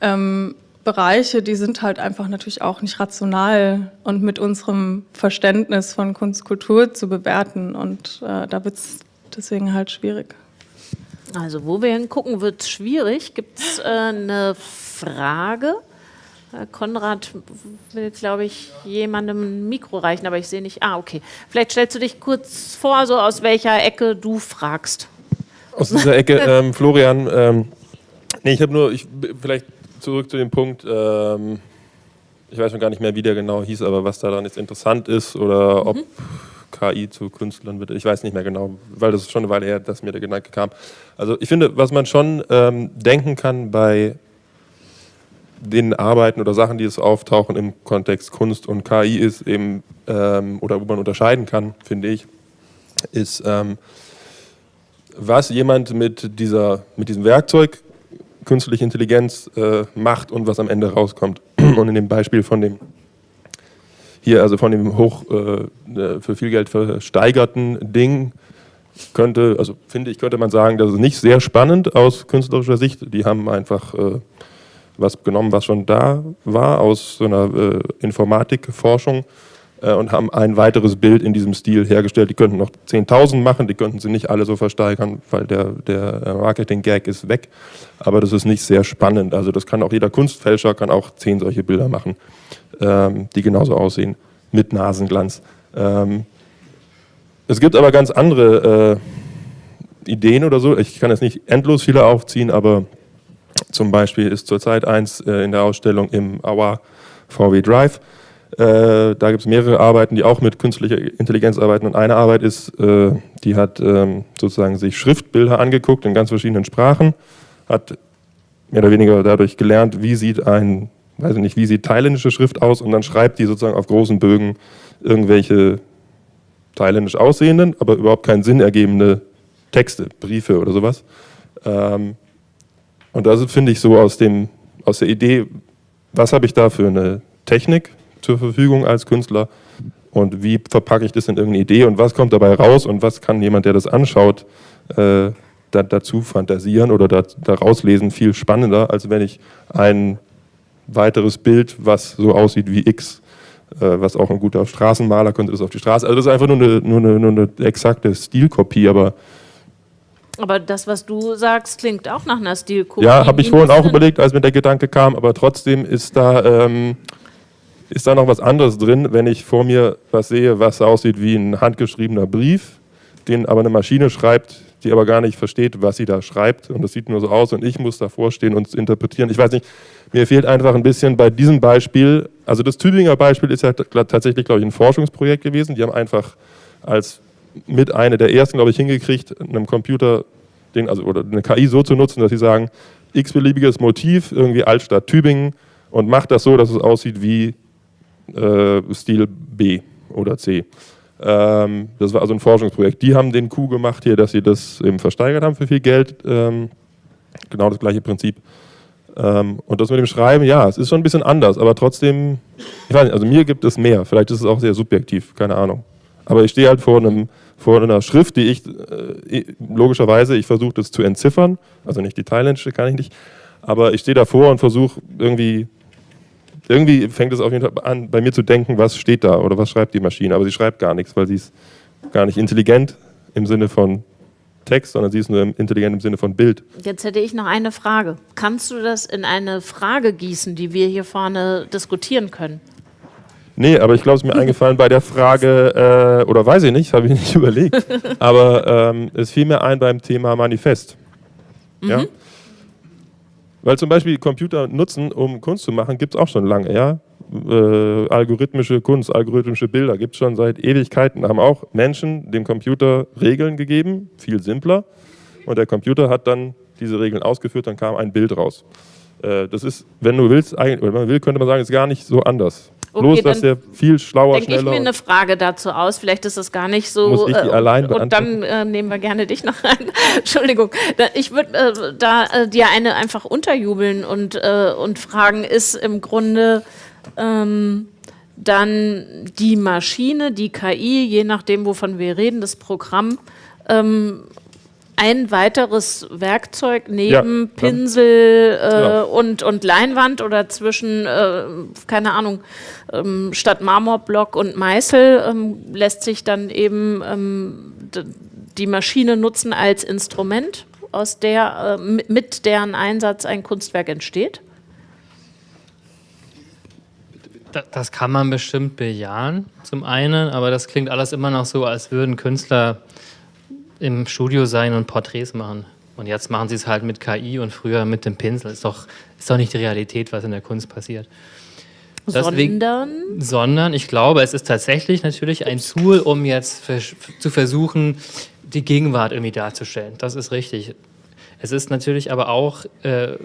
ähm, Bereiche, die sind halt einfach natürlich auch nicht rational und mit unserem Verständnis von Kunst, Kultur zu bewerten. Und äh, da wird es deswegen halt schwierig. Also wo wir hingucken, wird es schwierig. Gibt es äh, eine Frage? Herr Konrad will, glaube ich, jemandem ein Mikro reichen, aber ich sehe nicht. Ah, okay. Vielleicht stellst du dich kurz vor, so aus welcher Ecke du fragst. Aus dieser Ecke, ähm, Florian. Ähm, nee, ich habe nur, ich, vielleicht zurück zu dem Punkt, ähm, ich weiß schon gar nicht mehr, wie der genau hieß, aber was daran jetzt interessant ist oder mhm. ob KI zu Künstlern wird. Ich weiß nicht mehr genau, weil das ist schon eine Weile her, dass mir der Gedanke kam. Also ich finde, was man schon ähm, denken kann bei den Arbeiten oder Sachen, die es auftauchen im Kontext Kunst und KI ist eben, ähm, oder wo man unterscheiden kann, finde ich, ist, ähm, was jemand mit, dieser, mit diesem Werkzeug künstliche Intelligenz äh, macht und was am Ende rauskommt. Und in dem Beispiel von dem hier, also von dem hoch äh, äh, für viel Geld versteigerten Ding, könnte, also finde ich, könnte man sagen, das ist nicht sehr spannend aus künstlerischer Sicht. Die haben einfach äh, was genommen, was schon da war aus so einer äh, Informatikforschung und haben ein weiteres Bild in diesem Stil hergestellt. Die könnten noch 10.000 machen, die könnten sie nicht alle so versteigern, weil der, der äh, Marketing-Gag ist weg. Aber das ist nicht sehr spannend. Also das kann auch jeder Kunstfälscher, kann auch zehn solche Bilder machen, ähm, die genauso aussehen, mit Nasenglanz. Ähm, es gibt aber ganz andere äh, Ideen oder so. Ich kann jetzt nicht endlos viele aufziehen, aber zum Beispiel ist zurzeit eins äh, in der Ausstellung im Auer VW Drive. Äh, da gibt es mehrere Arbeiten, die auch mit künstlicher Intelligenz arbeiten. Und eine Arbeit ist, äh, die hat ähm, sozusagen sich Schriftbilder angeguckt in ganz verschiedenen Sprachen, hat mehr oder weniger dadurch gelernt, wie sieht ein, weiß ich nicht, wie sieht thailändische Schrift aus und dann schreibt die sozusagen auf großen Bögen irgendwelche thailändisch aussehenden, aber überhaupt keinen Sinn ergebende Texte, Briefe oder sowas. Ähm, und das finde ich so aus, dem, aus der Idee, was habe ich da für eine Technik, zur Verfügung als Künstler und wie verpacke ich das in irgendeine Idee und was kommt dabei raus und was kann jemand, der das anschaut, äh, da, dazu fantasieren oder da, daraus lesen, viel spannender, als wenn ich ein weiteres Bild, was so aussieht wie X, äh, was auch ein guter Straßenmaler könnte das auf die Straße. Also das ist einfach nur eine, nur eine, nur eine exakte Stilkopie, aber aber das, was du sagst, klingt auch nach einer Stilkopie. Ja, habe ich vorhin auch überlegt, als mir der Gedanke kam, aber trotzdem ist da ähm, ist da noch was anderes drin, wenn ich vor mir was sehe, was aussieht wie ein handgeschriebener Brief, den aber eine Maschine schreibt, die aber gar nicht versteht, was sie da schreibt. Und das sieht nur so aus und ich muss davor stehen und es interpretieren. Ich weiß nicht, mir fehlt einfach ein bisschen bei diesem Beispiel, also das Tübinger Beispiel ist ja tatsächlich, glaube ich, ein Forschungsprojekt gewesen. Die haben einfach als mit einer der ersten, glaube ich, hingekriegt, einem Computer, den, also, oder eine KI so zu nutzen, dass sie sagen, x-beliebiges Motiv, irgendwie Altstadt Tübingen und macht das so, dass es aussieht wie äh, Stil B oder C. Ähm, das war also ein Forschungsprojekt. Die haben den Coup gemacht hier, dass sie das eben versteigert haben für viel Geld. Ähm, genau das gleiche Prinzip. Ähm, und das mit dem Schreiben, ja, es ist schon ein bisschen anders, aber trotzdem, ich weiß nicht, also mir gibt es mehr. Vielleicht ist es auch sehr subjektiv, keine Ahnung. Aber ich stehe halt vor, einem, vor einer Schrift, die ich, äh, logischerweise, ich versuche das zu entziffern, also nicht die thailändische kann ich nicht, aber ich stehe davor und versuche irgendwie irgendwie fängt es auf jeden Fall an, bei mir zu denken, was steht da oder was schreibt die Maschine. Aber sie schreibt gar nichts, weil sie ist gar nicht intelligent im Sinne von Text, sondern sie ist nur intelligent im Sinne von Bild. Jetzt hätte ich noch eine Frage. Kannst du das in eine Frage gießen, die wir hier vorne diskutieren können? Nee, aber ich glaube, es ist mir eingefallen bei der Frage, äh, oder weiß ich nicht, habe ich nicht überlegt, aber ähm, es fiel mir ein beim Thema Manifest. Mhm. Ja? Weil zum Beispiel Computer nutzen, um Kunst zu machen, gibt es auch schon lange. Ja? Äh, algorithmische Kunst, algorithmische Bilder gibt es schon seit Ewigkeiten. Haben auch Menschen dem Computer Regeln gegeben, viel simpler. Und der Computer hat dann diese Regeln ausgeführt, dann kam ein Bild raus. Äh, das ist, wenn du willst, oder wenn man will, könnte man sagen, ist gar nicht so anders. Okay, Bloß, dass der viel schlauer, schneller... Denke ich mir eine Frage dazu aus, vielleicht ist das gar nicht so... Muss ich die äh, allein Und dann äh, nehmen wir gerne dich noch rein. Entschuldigung. Ich würde äh, da äh, dir eine einfach unterjubeln und, äh, und fragen, ist im Grunde ähm, dann die Maschine, die KI, je nachdem, wovon wir reden, das Programm, ähm, ein weiteres Werkzeug neben ja, Pinsel äh, ja. und, und Leinwand oder zwischen, äh, keine Ahnung, ähm, statt Marmorblock und Meißel ähm, lässt sich dann eben ähm, die Maschine nutzen als Instrument, aus der, äh, mit deren Einsatz ein Kunstwerk entsteht? Das kann man bestimmt bejahen, zum einen, aber das klingt alles immer noch so, als würden Künstler im Studio sein und Porträts machen. Und jetzt machen sie es halt mit KI und früher mit dem Pinsel. Ist doch, ist doch nicht die Realität, was in der Kunst passiert. Deswegen, sondern? Sondern ich glaube, es ist tatsächlich natürlich ein Tool, um jetzt zu versuchen, die Gegenwart irgendwie darzustellen. Das ist richtig. Es ist natürlich aber auch äh,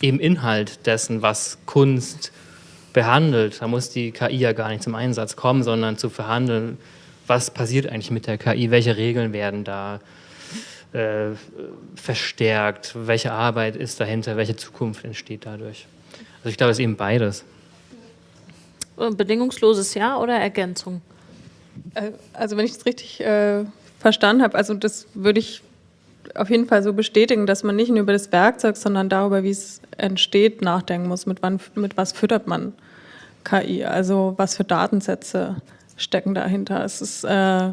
eben Inhalt dessen, was Kunst behandelt. Da muss die KI ja gar nicht zum Einsatz kommen, sondern zu verhandeln, was passiert eigentlich mit der KI, welche Regeln werden da äh, verstärkt, welche Arbeit ist dahinter, welche Zukunft entsteht dadurch. Also ich glaube, es ist eben beides. Bedingungsloses Ja oder Ergänzung? Äh, also wenn ich es richtig äh, verstanden habe, also das würde ich auf jeden Fall so bestätigen, dass man nicht nur über das Werkzeug, sondern darüber, wie es entsteht, nachdenken muss. Mit, wann, mit was füttert man KI? Also was für Datensätze stecken dahinter? Es ist äh,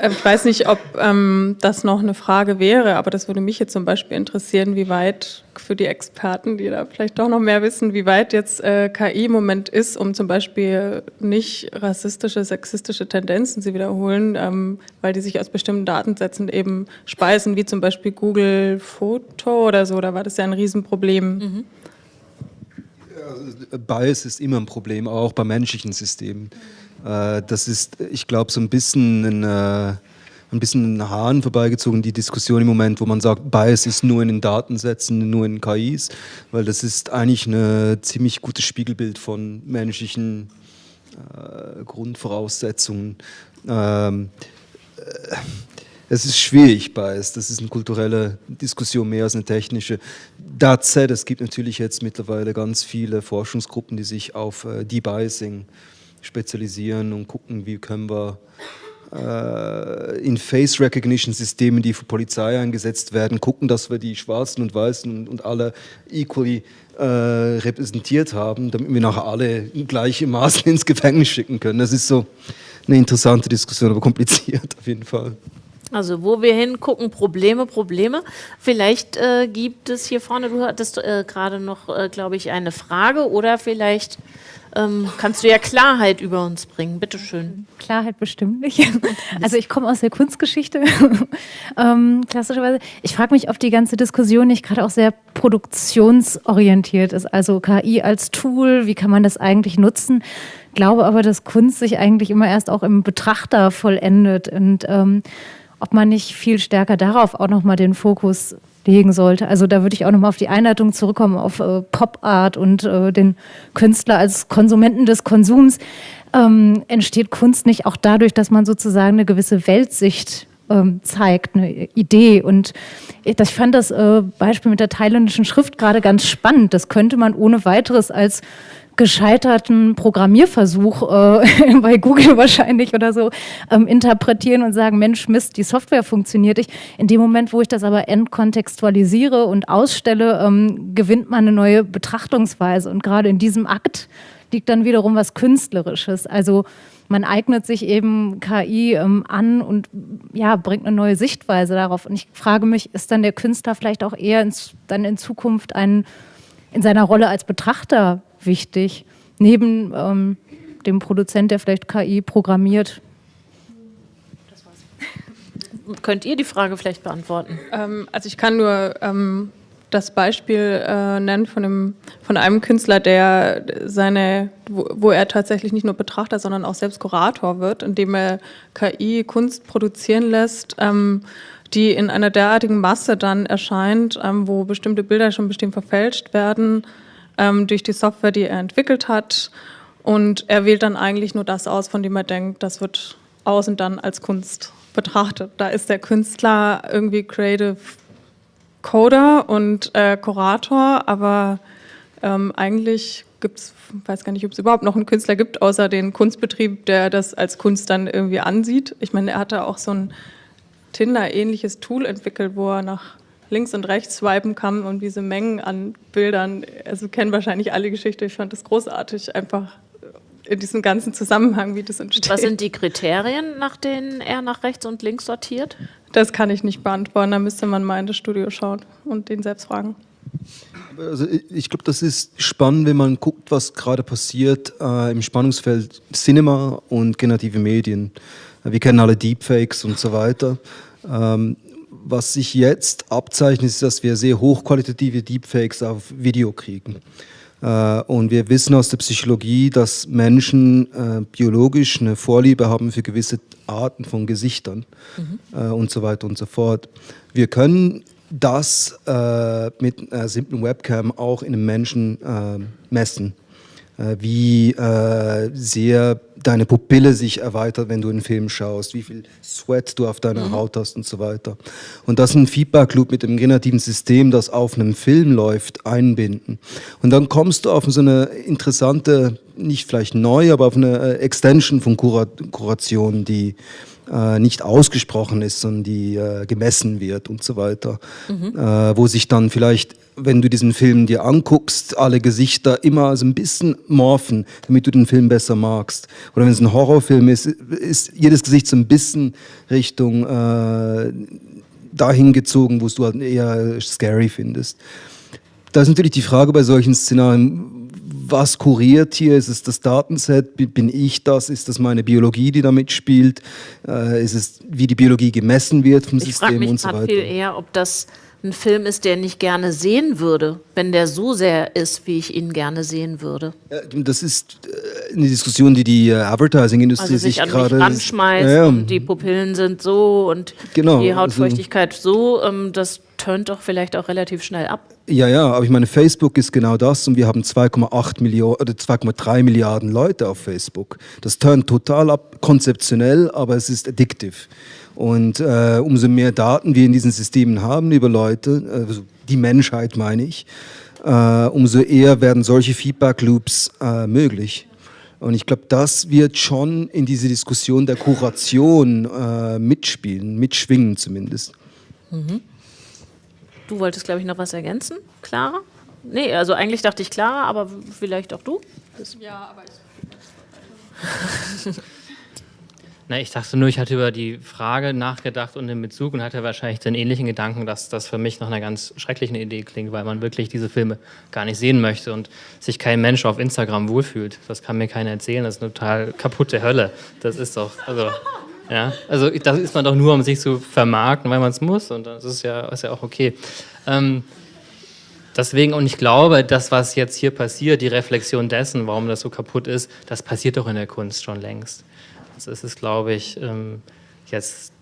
äh, ich weiß nicht, ob ähm, das noch eine Frage wäre, aber das würde mich jetzt zum Beispiel interessieren, wie weit für die Experten, die da vielleicht doch noch mehr wissen, wie weit jetzt äh, KI im Moment ist, um zum Beispiel nicht rassistische, sexistische Tendenzen zu wiederholen, ähm, weil die sich aus bestimmten Datensätzen eben speisen, wie zum Beispiel Google Foto oder so, da war das ja ein Riesenproblem. Mhm. Bias ist immer ein Problem, auch bei menschlichen Systemen. Äh, das ist, ich glaube, so ein bisschen ein, äh, ein bisschen ein Hahn vorbeigezogen, die Diskussion im Moment, wo man sagt, Bias ist nur in den Datensätzen, nur in KIs, weil das ist eigentlich ein ziemlich gutes Spiegelbild von menschlichen äh, Grundvoraussetzungen. Ähm, äh, es ist schwierig, Bias. Das ist eine kulturelle Diskussion mehr als eine technische. That es gibt natürlich jetzt mittlerweile ganz viele Forschungsgruppen, die sich auf äh, Debiasing spezialisieren und gucken, wie können wir äh, in Face Recognition Systemen, die für Polizei eingesetzt werden, gucken, dass wir die Schwarzen und Weißen und, und alle equally äh, repräsentiert haben, damit wir nachher alle in gleichem Maße ins Gefängnis schicken können. Das ist so eine interessante Diskussion, aber kompliziert auf jeden Fall. Also wo wir hingucken, Probleme, Probleme. Vielleicht äh, gibt es hier vorne, du hattest äh, gerade noch, äh, glaube ich, eine Frage oder vielleicht ähm, kannst du ja Klarheit über uns bringen. Bitte schön. Klarheit bestimmt nicht. Also ich komme aus der Kunstgeschichte, ähm, klassischerweise. Ich frage mich, ob die ganze Diskussion nicht gerade auch sehr produktionsorientiert ist. Also KI als Tool, wie kann man das eigentlich nutzen? Glaube aber, dass Kunst sich eigentlich immer erst auch im Betrachter vollendet und ähm, ob man nicht viel stärker darauf auch nochmal den Fokus legen sollte. Also da würde ich auch nochmal auf die Einleitung zurückkommen, auf äh, Pop Art und äh, den Künstler als Konsumenten des Konsums. Ähm, entsteht Kunst nicht auch dadurch, dass man sozusagen eine gewisse Weltsicht ähm, zeigt, eine Idee. Und ich, ich fand das äh, Beispiel mit der thailändischen Schrift gerade ganz spannend. Das könnte man ohne weiteres als gescheiterten Programmierversuch äh, bei Google wahrscheinlich oder so ähm, interpretieren und sagen, Mensch, Mist, die Software funktioniert nicht. In dem Moment, wo ich das aber entkontextualisiere und ausstelle, ähm, gewinnt man eine neue Betrachtungsweise. Und gerade in diesem Akt liegt dann wiederum was Künstlerisches. Also man eignet sich eben KI ähm, an und ja, bringt eine neue Sichtweise darauf. Und ich frage mich, ist dann der Künstler vielleicht auch eher ins, dann in Zukunft ein, in seiner Rolle als Betrachter wichtig, neben ähm, dem Produzent, der vielleicht KI programmiert. Könnt ihr die Frage vielleicht beantworten? Ähm, also ich kann nur ähm, das Beispiel äh, nennen von, dem, von einem Künstler, der seine, wo, wo, er tatsächlich nicht nur Betrachter, sondern auch selbst Kurator wird, indem er KI Kunst produzieren lässt, ähm, die in einer derartigen Masse dann erscheint, ähm, wo bestimmte Bilder schon bestimmt verfälscht werden, ähm, durch die Software, die er entwickelt hat. Und er wählt dann eigentlich nur das aus, von dem er denkt, das wird außen dann als Kunst betrachtet. Da ist der Künstler irgendwie Creative Coder und äh, Kurator, aber ähm, eigentlich gibt es, weiß gar nicht, ob es überhaupt noch einen Künstler gibt, außer den Kunstbetrieb, der das als Kunst dann irgendwie ansieht. Ich meine, er hatte auch so ein Tinder-ähnliches Tool entwickelt, wo er nach links und rechts swipen kann und diese Mengen an Bildern, also kennen wahrscheinlich alle Geschichte, ich fand das großartig, einfach in diesem ganzen Zusammenhang, wie das entsteht. Was sind die Kriterien, nach denen er nach rechts und links sortiert? Das kann ich nicht beantworten, da müsste man mal in das Studio schauen und den selbst fragen. Also ich glaube, das ist spannend, wenn man guckt, was gerade passiert äh, im Spannungsfeld Cinema und generative Medien. Wir kennen alle Deepfakes und so weiter. Ähm, was sich jetzt abzeichnet, ist, dass wir sehr hochqualitative Deepfakes auf Video kriegen. Äh, und wir wissen aus der Psychologie, dass Menschen äh, biologisch eine Vorliebe haben für gewisse Arten von Gesichtern mhm. äh, und so weiter und so fort. Wir können das äh, mit einer simplen Webcam auch in einem Menschen äh, messen. Äh, wie sehr deine Pupille sich erweitert, wenn du einen Film schaust, wie viel Sweat du auf deiner mhm. Haut hast und so weiter. Und das ein Feedback Loop mit dem generativen System, das auf einem Film läuft, einbinden. Und dann kommst du auf so eine interessante, nicht vielleicht neu, aber auf eine äh, Extension von Kuration, die äh, nicht ausgesprochen ist, sondern die äh, gemessen wird und so weiter. Mhm. Äh, wo sich dann vielleicht, wenn du diesen Film dir anguckst, alle Gesichter immer so ein bisschen morphen, damit du den Film besser magst. Oder wenn es ein Horrorfilm ist, ist jedes Gesicht so ein bisschen Richtung äh, dahin gezogen, wo du halt eher scary findest. Da ist natürlich die Frage bei solchen Szenarien, was kuriert hier? Ist es das Datenset? Bin ich das? Ist das meine Biologie, die da mitspielt? Äh, ist es, wie die Biologie gemessen wird vom ich System mich und so weiter? viel eher, ob das ein Film ist, der ich gerne sehen würde, wenn der so sehr ist, wie ich ihn gerne sehen würde. Das ist äh, eine Diskussion, die die äh, Advertising-Industrie also sich, sich gerade ranschmeißt ja, und die Pupillen sind so und genau, die also Hautfeuchtigkeit also, so, ähm, das turnt doch vielleicht auch relativ schnell ab. Ja, ja, aber ich meine, Facebook ist genau das und wir haben 2,8 Millionen oder 2,3 Milliarden Leute auf Facebook. Das turnt total ab, konzeptionell, aber es ist addictive. Und äh, umso mehr Daten wir in diesen Systemen haben über Leute, also die Menschheit meine ich, äh, umso eher werden solche Feedback-Loops äh, möglich. Und ich glaube, das wird schon in diese Diskussion der Kuration äh, mitspielen, mitschwingen zumindest. Mhm. Du wolltest, glaube ich, noch was ergänzen, Clara? Nee, also eigentlich dachte ich Clara, aber vielleicht auch du? Ja, aber ich... Na, ich dachte nur, ich hatte über die Frage nachgedacht und den Bezug und hatte wahrscheinlich den ähnlichen Gedanken, dass das für mich nach einer ganz schrecklichen Idee klingt, weil man wirklich diese Filme gar nicht sehen möchte und sich kein Mensch auf Instagram wohlfühlt. Das kann mir keiner erzählen, das ist eine total kaputte Hölle. Das ist doch, also, ja, also das ist man doch nur, um sich zu vermarkten, weil man es muss und das ist ja, ist ja auch okay. Ähm, Deswegen, und ich glaube, das, was jetzt hier passiert, die Reflexion dessen, warum das so kaputt ist, das passiert doch in der Kunst schon längst. Das ist es, glaube ich, ähm, jetzt,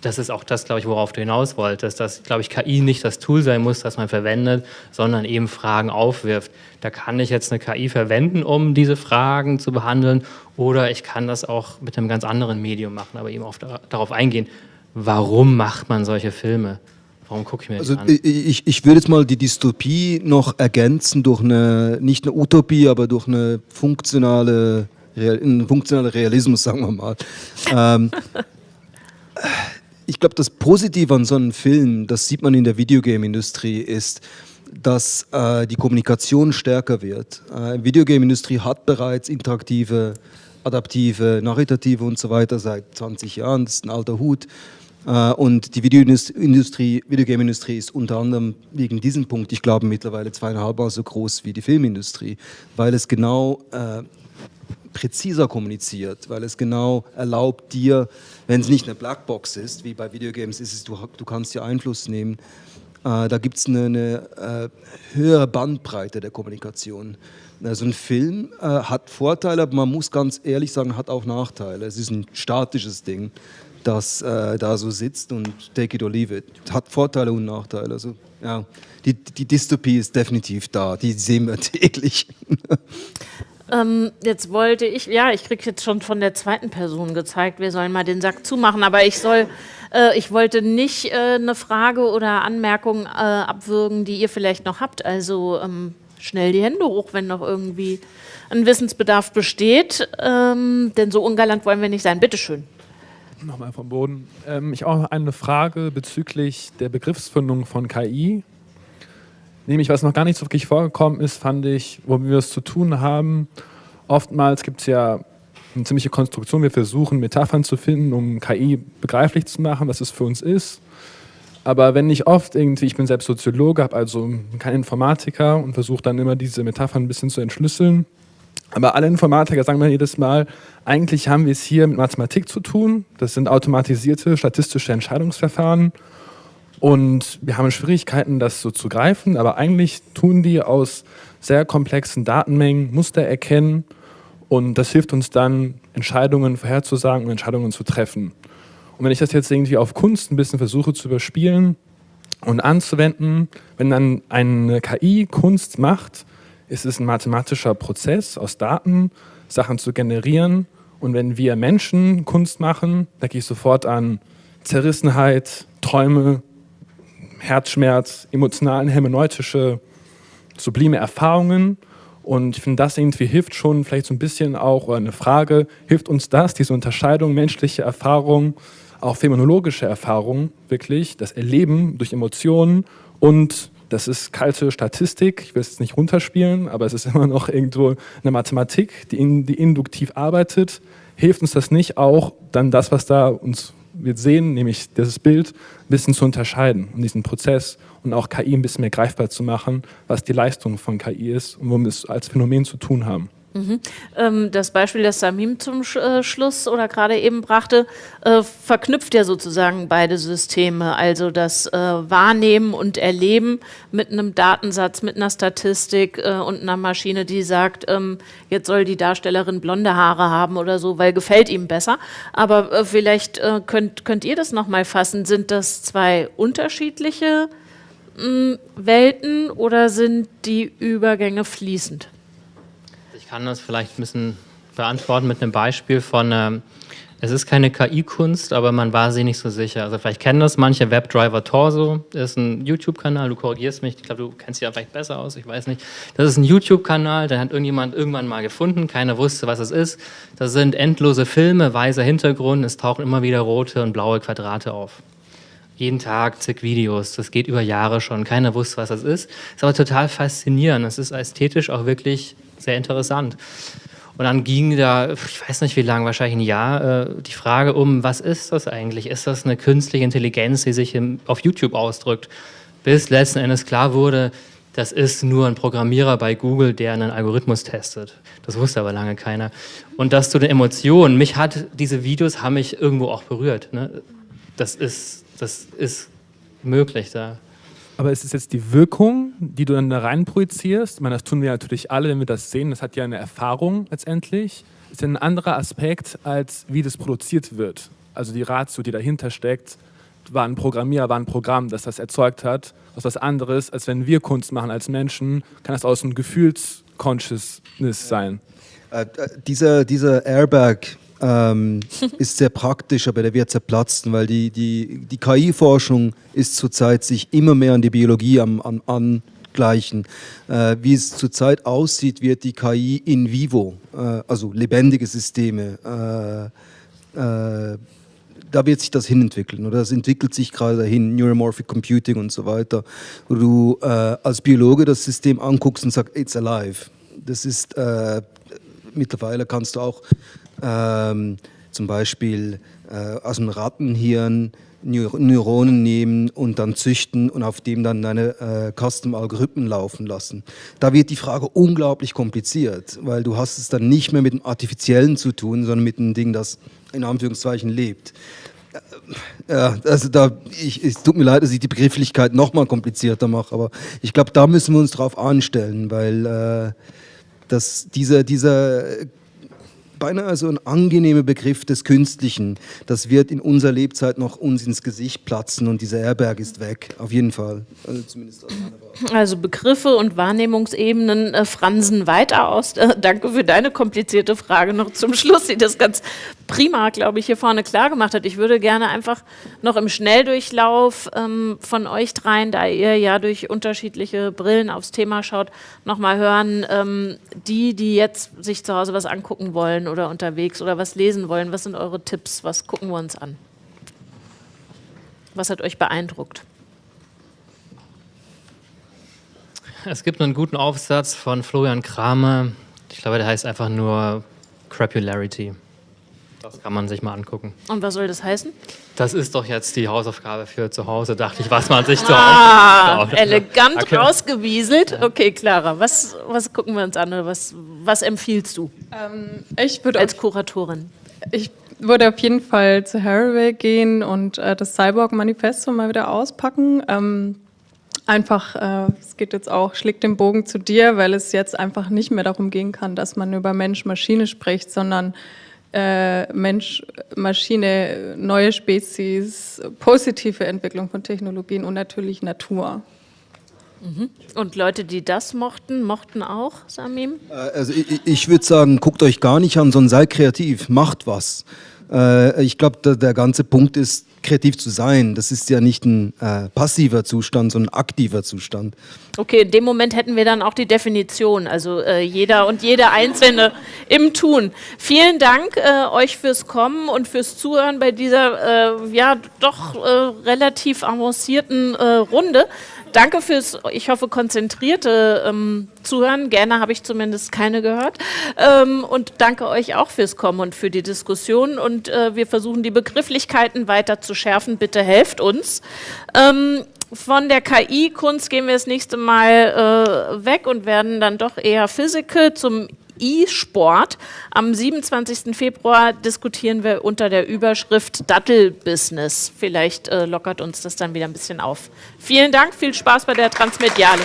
das ist auch das, glaube ich, worauf du hinaus wolltest, dass, glaube ich, KI nicht das Tool sein muss, das man verwendet, sondern eben Fragen aufwirft. Da kann ich jetzt eine KI verwenden, um diese Fragen zu behandeln, oder ich kann das auch mit einem ganz anderen Medium machen, aber eben auf, darauf eingehen, warum macht man solche Filme? Warum gucke ich mir also an? Ich, ich würde jetzt mal die Dystopie noch ergänzen durch eine, nicht eine Utopie, aber durch eine funktionale ein funktionaler Realismus, sagen wir mal. ähm, ich glaube, das Positive an so einem Film, das sieht man in der Videogame-Industrie, ist, dass äh, die Kommunikation stärker wird. Äh, Videogame-Industrie hat bereits interaktive, adaptive, narrative und so weiter seit 20 Jahren. Das ist ein alter Hut. Äh, und die Videogame-Industrie ist unter anderem wegen diesem Punkt, ich glaube, mittlerweile zweieinhalb Mal so groß wie die Filmindustrie, weil es genau äh, präziser kommuniziert, weil es genau erlaubt dir, wenn es nicht eine Blackbox ist, wie bei Videogames ist es, du, du kannst dir Einfluss nehmen, äh, da gibt es eine, eine äh, höhere Bandbreite der Kommunikation. Also ein Film äh, hat Vorteile, aber man muss ganz ehrlich sagen, hat auch Nachteile. Es ist ein statisches Ding, das äh, da so sitzt und take it or leave it. Hat Vorteile und Nachteile. Also ja, die, die Dystopie ist definitiv da, die sehen wir täglich. Ähm, jetzt wollte ich, ja, ich kriege jetzt schon von der zweiten Person gezeigt, wir sollen mal den Sack zumachen, aber ich soll, äh, ich wollte nicht äh, eine Frage oder Anmerkung äh, abwürgen, die ihr vielleicht noch habt. Also ähm, schnell die Hände hoch, wenn noch irgendwie ein Wissensbedarf besteht, ähm, denn so ungalant wollen wir nicht sein. Bitteschön. Nochmal vom Boden. Ähm, ich auch eine Frage bezüglich der Begriffsfindung von KI. Nämlich, was noch gar nicht so wirklich vorgekommen ist, fand ich, wo wir es zu tun haben. Oftmals gibt es ja eine ziemliche Konstruktion. Wir versuchen, Metaphern zu finden, um KI begreiflich zu machen, was es für uns ist. Aber wenn ich oft irgendwie, ich bin selbst Soziologe, habe also kein Informatiker und versuche dann immer diese Metaphern ein bisschen zu entschlüsseln. Aber alle Informatiker sagen mir jedes Mal, eigentlich haben wir es hier mit Mathematik zu tun. Das sind automatisierte statistische Entscheidungsverfahren. Und wir haben Schwierigkeiten, das so zu greifen. Aber eigentlich tun die aus sehr komplexen Datenmengen Muster erkennen. Und das hilft uns dann, Entscheidungen vorherzusagen und Entscheidungen zu treffen. Und wenn ich das jetzt irgendwie auf Kunst ein bisschen versuche zu überspielen und anzuwenden, wenn dann eine KI Kunst macht, ist es ein mathematischer Prozess aus Daten, Sachen zu generieren. Und wenn wir Menschen Kunst machen, gehe ich sofort an Zerrissenheit, Träume, Herzschmerz, emotionalen, hermeneutische, sublime Erfahrungen. Und ich finde, das irgendwie hilft schon vielleicht so ein bisschen auch, oder eine Frage, hilft uns das, diese Unterscheidung menschliche Erfahrung auch phänomenologische Erfahrung, wirklich, das Erleben durch Emotionen und das ist kalte Statistik, ich will es nicht runterspielen, aber es ist immer noch irgendwo eine Mathematik, die, in, die induktiv arbeitet. Hilft uns das nicht auch, dann das, was da uns wir sehen, nämlich dieses Bild, ein bisschen zu unterscheiden und diesen Prozess und auch KI ein bisschen mehr greifbar zu machen, was die Leistung von KI ist und womit wir es als Phänomen zu tun haben. Mhm. Ähm, das Beispiel, das Samim zum äh, Schluss oder gerade eben brachte, äh, verknüpft ja sozusagen beide Systeme, also das äh, Wahrnehmen und Erleben mit einem Datensatz, mit einer Statistik und einer Maschine, die sagt, ähm, jetzt soll die Darstellerin blonde Haare haben oder so, weil gefällt ihm besser. Aber vielleicht könnt, könnt ihr das nochmal fassen. Sind das zwei unterschiedliche hm, Welten oder sind die Übergänge fließend? Kann das vielleicht ein bisschen beantworten mit einem Beispiel von, ähm, es ist keine KI-Kunst, aber man war sich nicht so sicher. Also vielleicht kennen das manche, Webdriver Torso ist ein YouTube-Kanal, du korrigierst mich, ich glaube, du kennst dich ja vielleicht besser aus, ich weiß nicht. Das ist ein YouTube-Kanal, den hat irgendjemand irgendwann mal gefunden, keiner wusste, was es ist. Das sind endlose Filme, weißer Hintergrund, es tauchen immer wieder rote und blaue Quadrate auf jeden Tag zig Videos. Das geht über Jahre schon. Keiner wusste, was das ist. Ist aber total faszinierend. Es ist ästhetisch auch wirklich sehr interessant. Und dann ging da, ich weiß nicht wie lange, wahrscheinlich ein Jahr, äh, die Frage um, was ist das eigentlich? Ist das eine künstliche Intelligenz, die sich auf YouTube ausdrückt? Bis letzten Endes klar wurde, das ist nur ein Programmierer bei Google, der einen Algorithmus testet. Das wusste aber lange keiner. Und das zu den Emotionen, mich hat, diese Videos haben mich irgendwo auch berührt. Ne? Das, ist, das ist möglich da. Aber ist es jetzt die Wirkung, die du dann da rein projizierst? Ich meine, das tun wir natürlich alle, wenn wir das sehen. Das hat ja eine Erfahrung letztendlich. Ist ja ein anderer Aspekt, als wie das produziert wird. Also die Ratio, die dahinter steckt, war ein Programmierer, war ein Programm, das das erzeugt hat. Das ist was anderes, als wenn wir Kunst machen als Menschen, kann das aus einem Gefühlsconsciousness sein. Äh, äh, dieser, dieser Airbag, ähm, ist sehr praktisch, aber der wird zerplatzen, weil die, die, die KI-Forschung ist zurzeit sich immer mehr an die Biologie am, an, angleichen. Äh, wie es zurzeit aussieht, wird die KI in vivo, äh, also lebendige Systeme, äh, äh da wird sich das hinentwickeln oder das entwickelt sich gerade dahin, Neuromorphic Computing und so weiter, wo du äh, als Biologe das System anguckst und sagst, it's alive. Das ist äh, mittlerweile kannst du auch ähm, zum Beispiel äh, aus dem Rattenhirn Neuronen nehmen und dann züchten und auf dem dann deine äh, Custom-Algorithmen laufen lassen. Da wird die Frage unglaublich kompliziert, weil du hast es dann nicht mehr mit dem Artifiziellen zu tun, sondern mit einem Ding, das in Anführungszeichen lebt. Äh, ja, also da, ich, es tut mir leid, dass ich die Begrifflichkeit nochmal komplizierter mache, aber ich glaube, da müssen wir uns drauf anstellen, weil äh, dass dieser, dieser beinahe so ein angenehmer Begriff des Künstlichen. Das wird in unserer Lebzeit noch uns ins Gesicht platzen und dieser Herberg ist weg, auf jeden Fall. Also, zumindest also Begriffe und Wahrnehmungsebenen äh, fransen weiter aus. Äh, danke für deine komplizierte Frage noch zum Schluss, die das ganz prima, glaube ich, hier vorne klar gemacht hat. Ich würde gerne einfach noch im Schnelldurchlauf ähm, von euch dreien, da ihr ja durch unterschiedliche Brillen aufs Thema schaut, nochmal hören, ähm, die, die jetzt sich zu Hause was angucken wollen oder unterwegs oder was lesen wollen, was sind eure Tipps, was gucken wir uns an? Was hat euch beeindruckt? Es gibt einen guten Aufsatz von Florian Kramer, ich glaube, der heißt einfach nur Crapularity. Das kann man sich mal angucken. Und was soll das heißen? Das ist doch jetzt die Hausaufgabe für zu Hause, dachte ich, was man sich zu Ah, Hause elegant Okay. rausgewieselt. Okay, Clara, was, was gucken wir uns an oder was, was empfiehlst du Ähm, ich würde als Kuratorin? Ich würde auf jeden Fall zu Haraway gehen und äh, das Cyborg-Manifesto mal wieder auspacken. Ähm, einfach, äh, es geht jetzt auch, schlägt den Bogen zu dir, weil es jetzt einfach nicht mehr darum gehen kann, dass man über Mensch-Maschine spricht, sondern äh, Mensch, Maschine, neue Spezies, positive Entwicklung von Technologien und natürlich Natur. Und Leute, die das mochten, mochten auch Samim? Äh, Also ich, ich würde sagen, guckt euch gar nicht an, sondern seid kreativ, macht was. Äh, Ich glaube, der ganze Punkt ist, kreativ zu sein. Das ist ja nicht ein äh, passiver Zustand, sondern ein aktiver Zustand. Okay, in dem Moment hätten wir dann auch die Definition, also äh, jeder und jede Einzelne im Tun. Vielen Dank äh, euch fürs Kommen und fürs Zuhören bei dieser äh, ja doch äh, relativ avancierten äh, Runde. Danke fürs, ich hoffe, konzentrierte ähm, Zuhören. Gerne habe ich zumindest keine gehört. Ähm, und danke euch auch fürs Kommen und für die Diskussion. Und äh, wir versuchen die Begrifflichkeiten weiter zu schärfen. Bitte helft uns. Ähm, von der KI-Kunst gehen wir das nächste Mal äh, weg und werden dann doch eher Physical zum E-Sport. Am 27. Februar diskutieren wir unter der Überschrift Dattel-Business. Vielleicht äh, lockert uns das dann wieder ein bisschen auf. Vielen Dank, viel Spaß bei der Transmediale.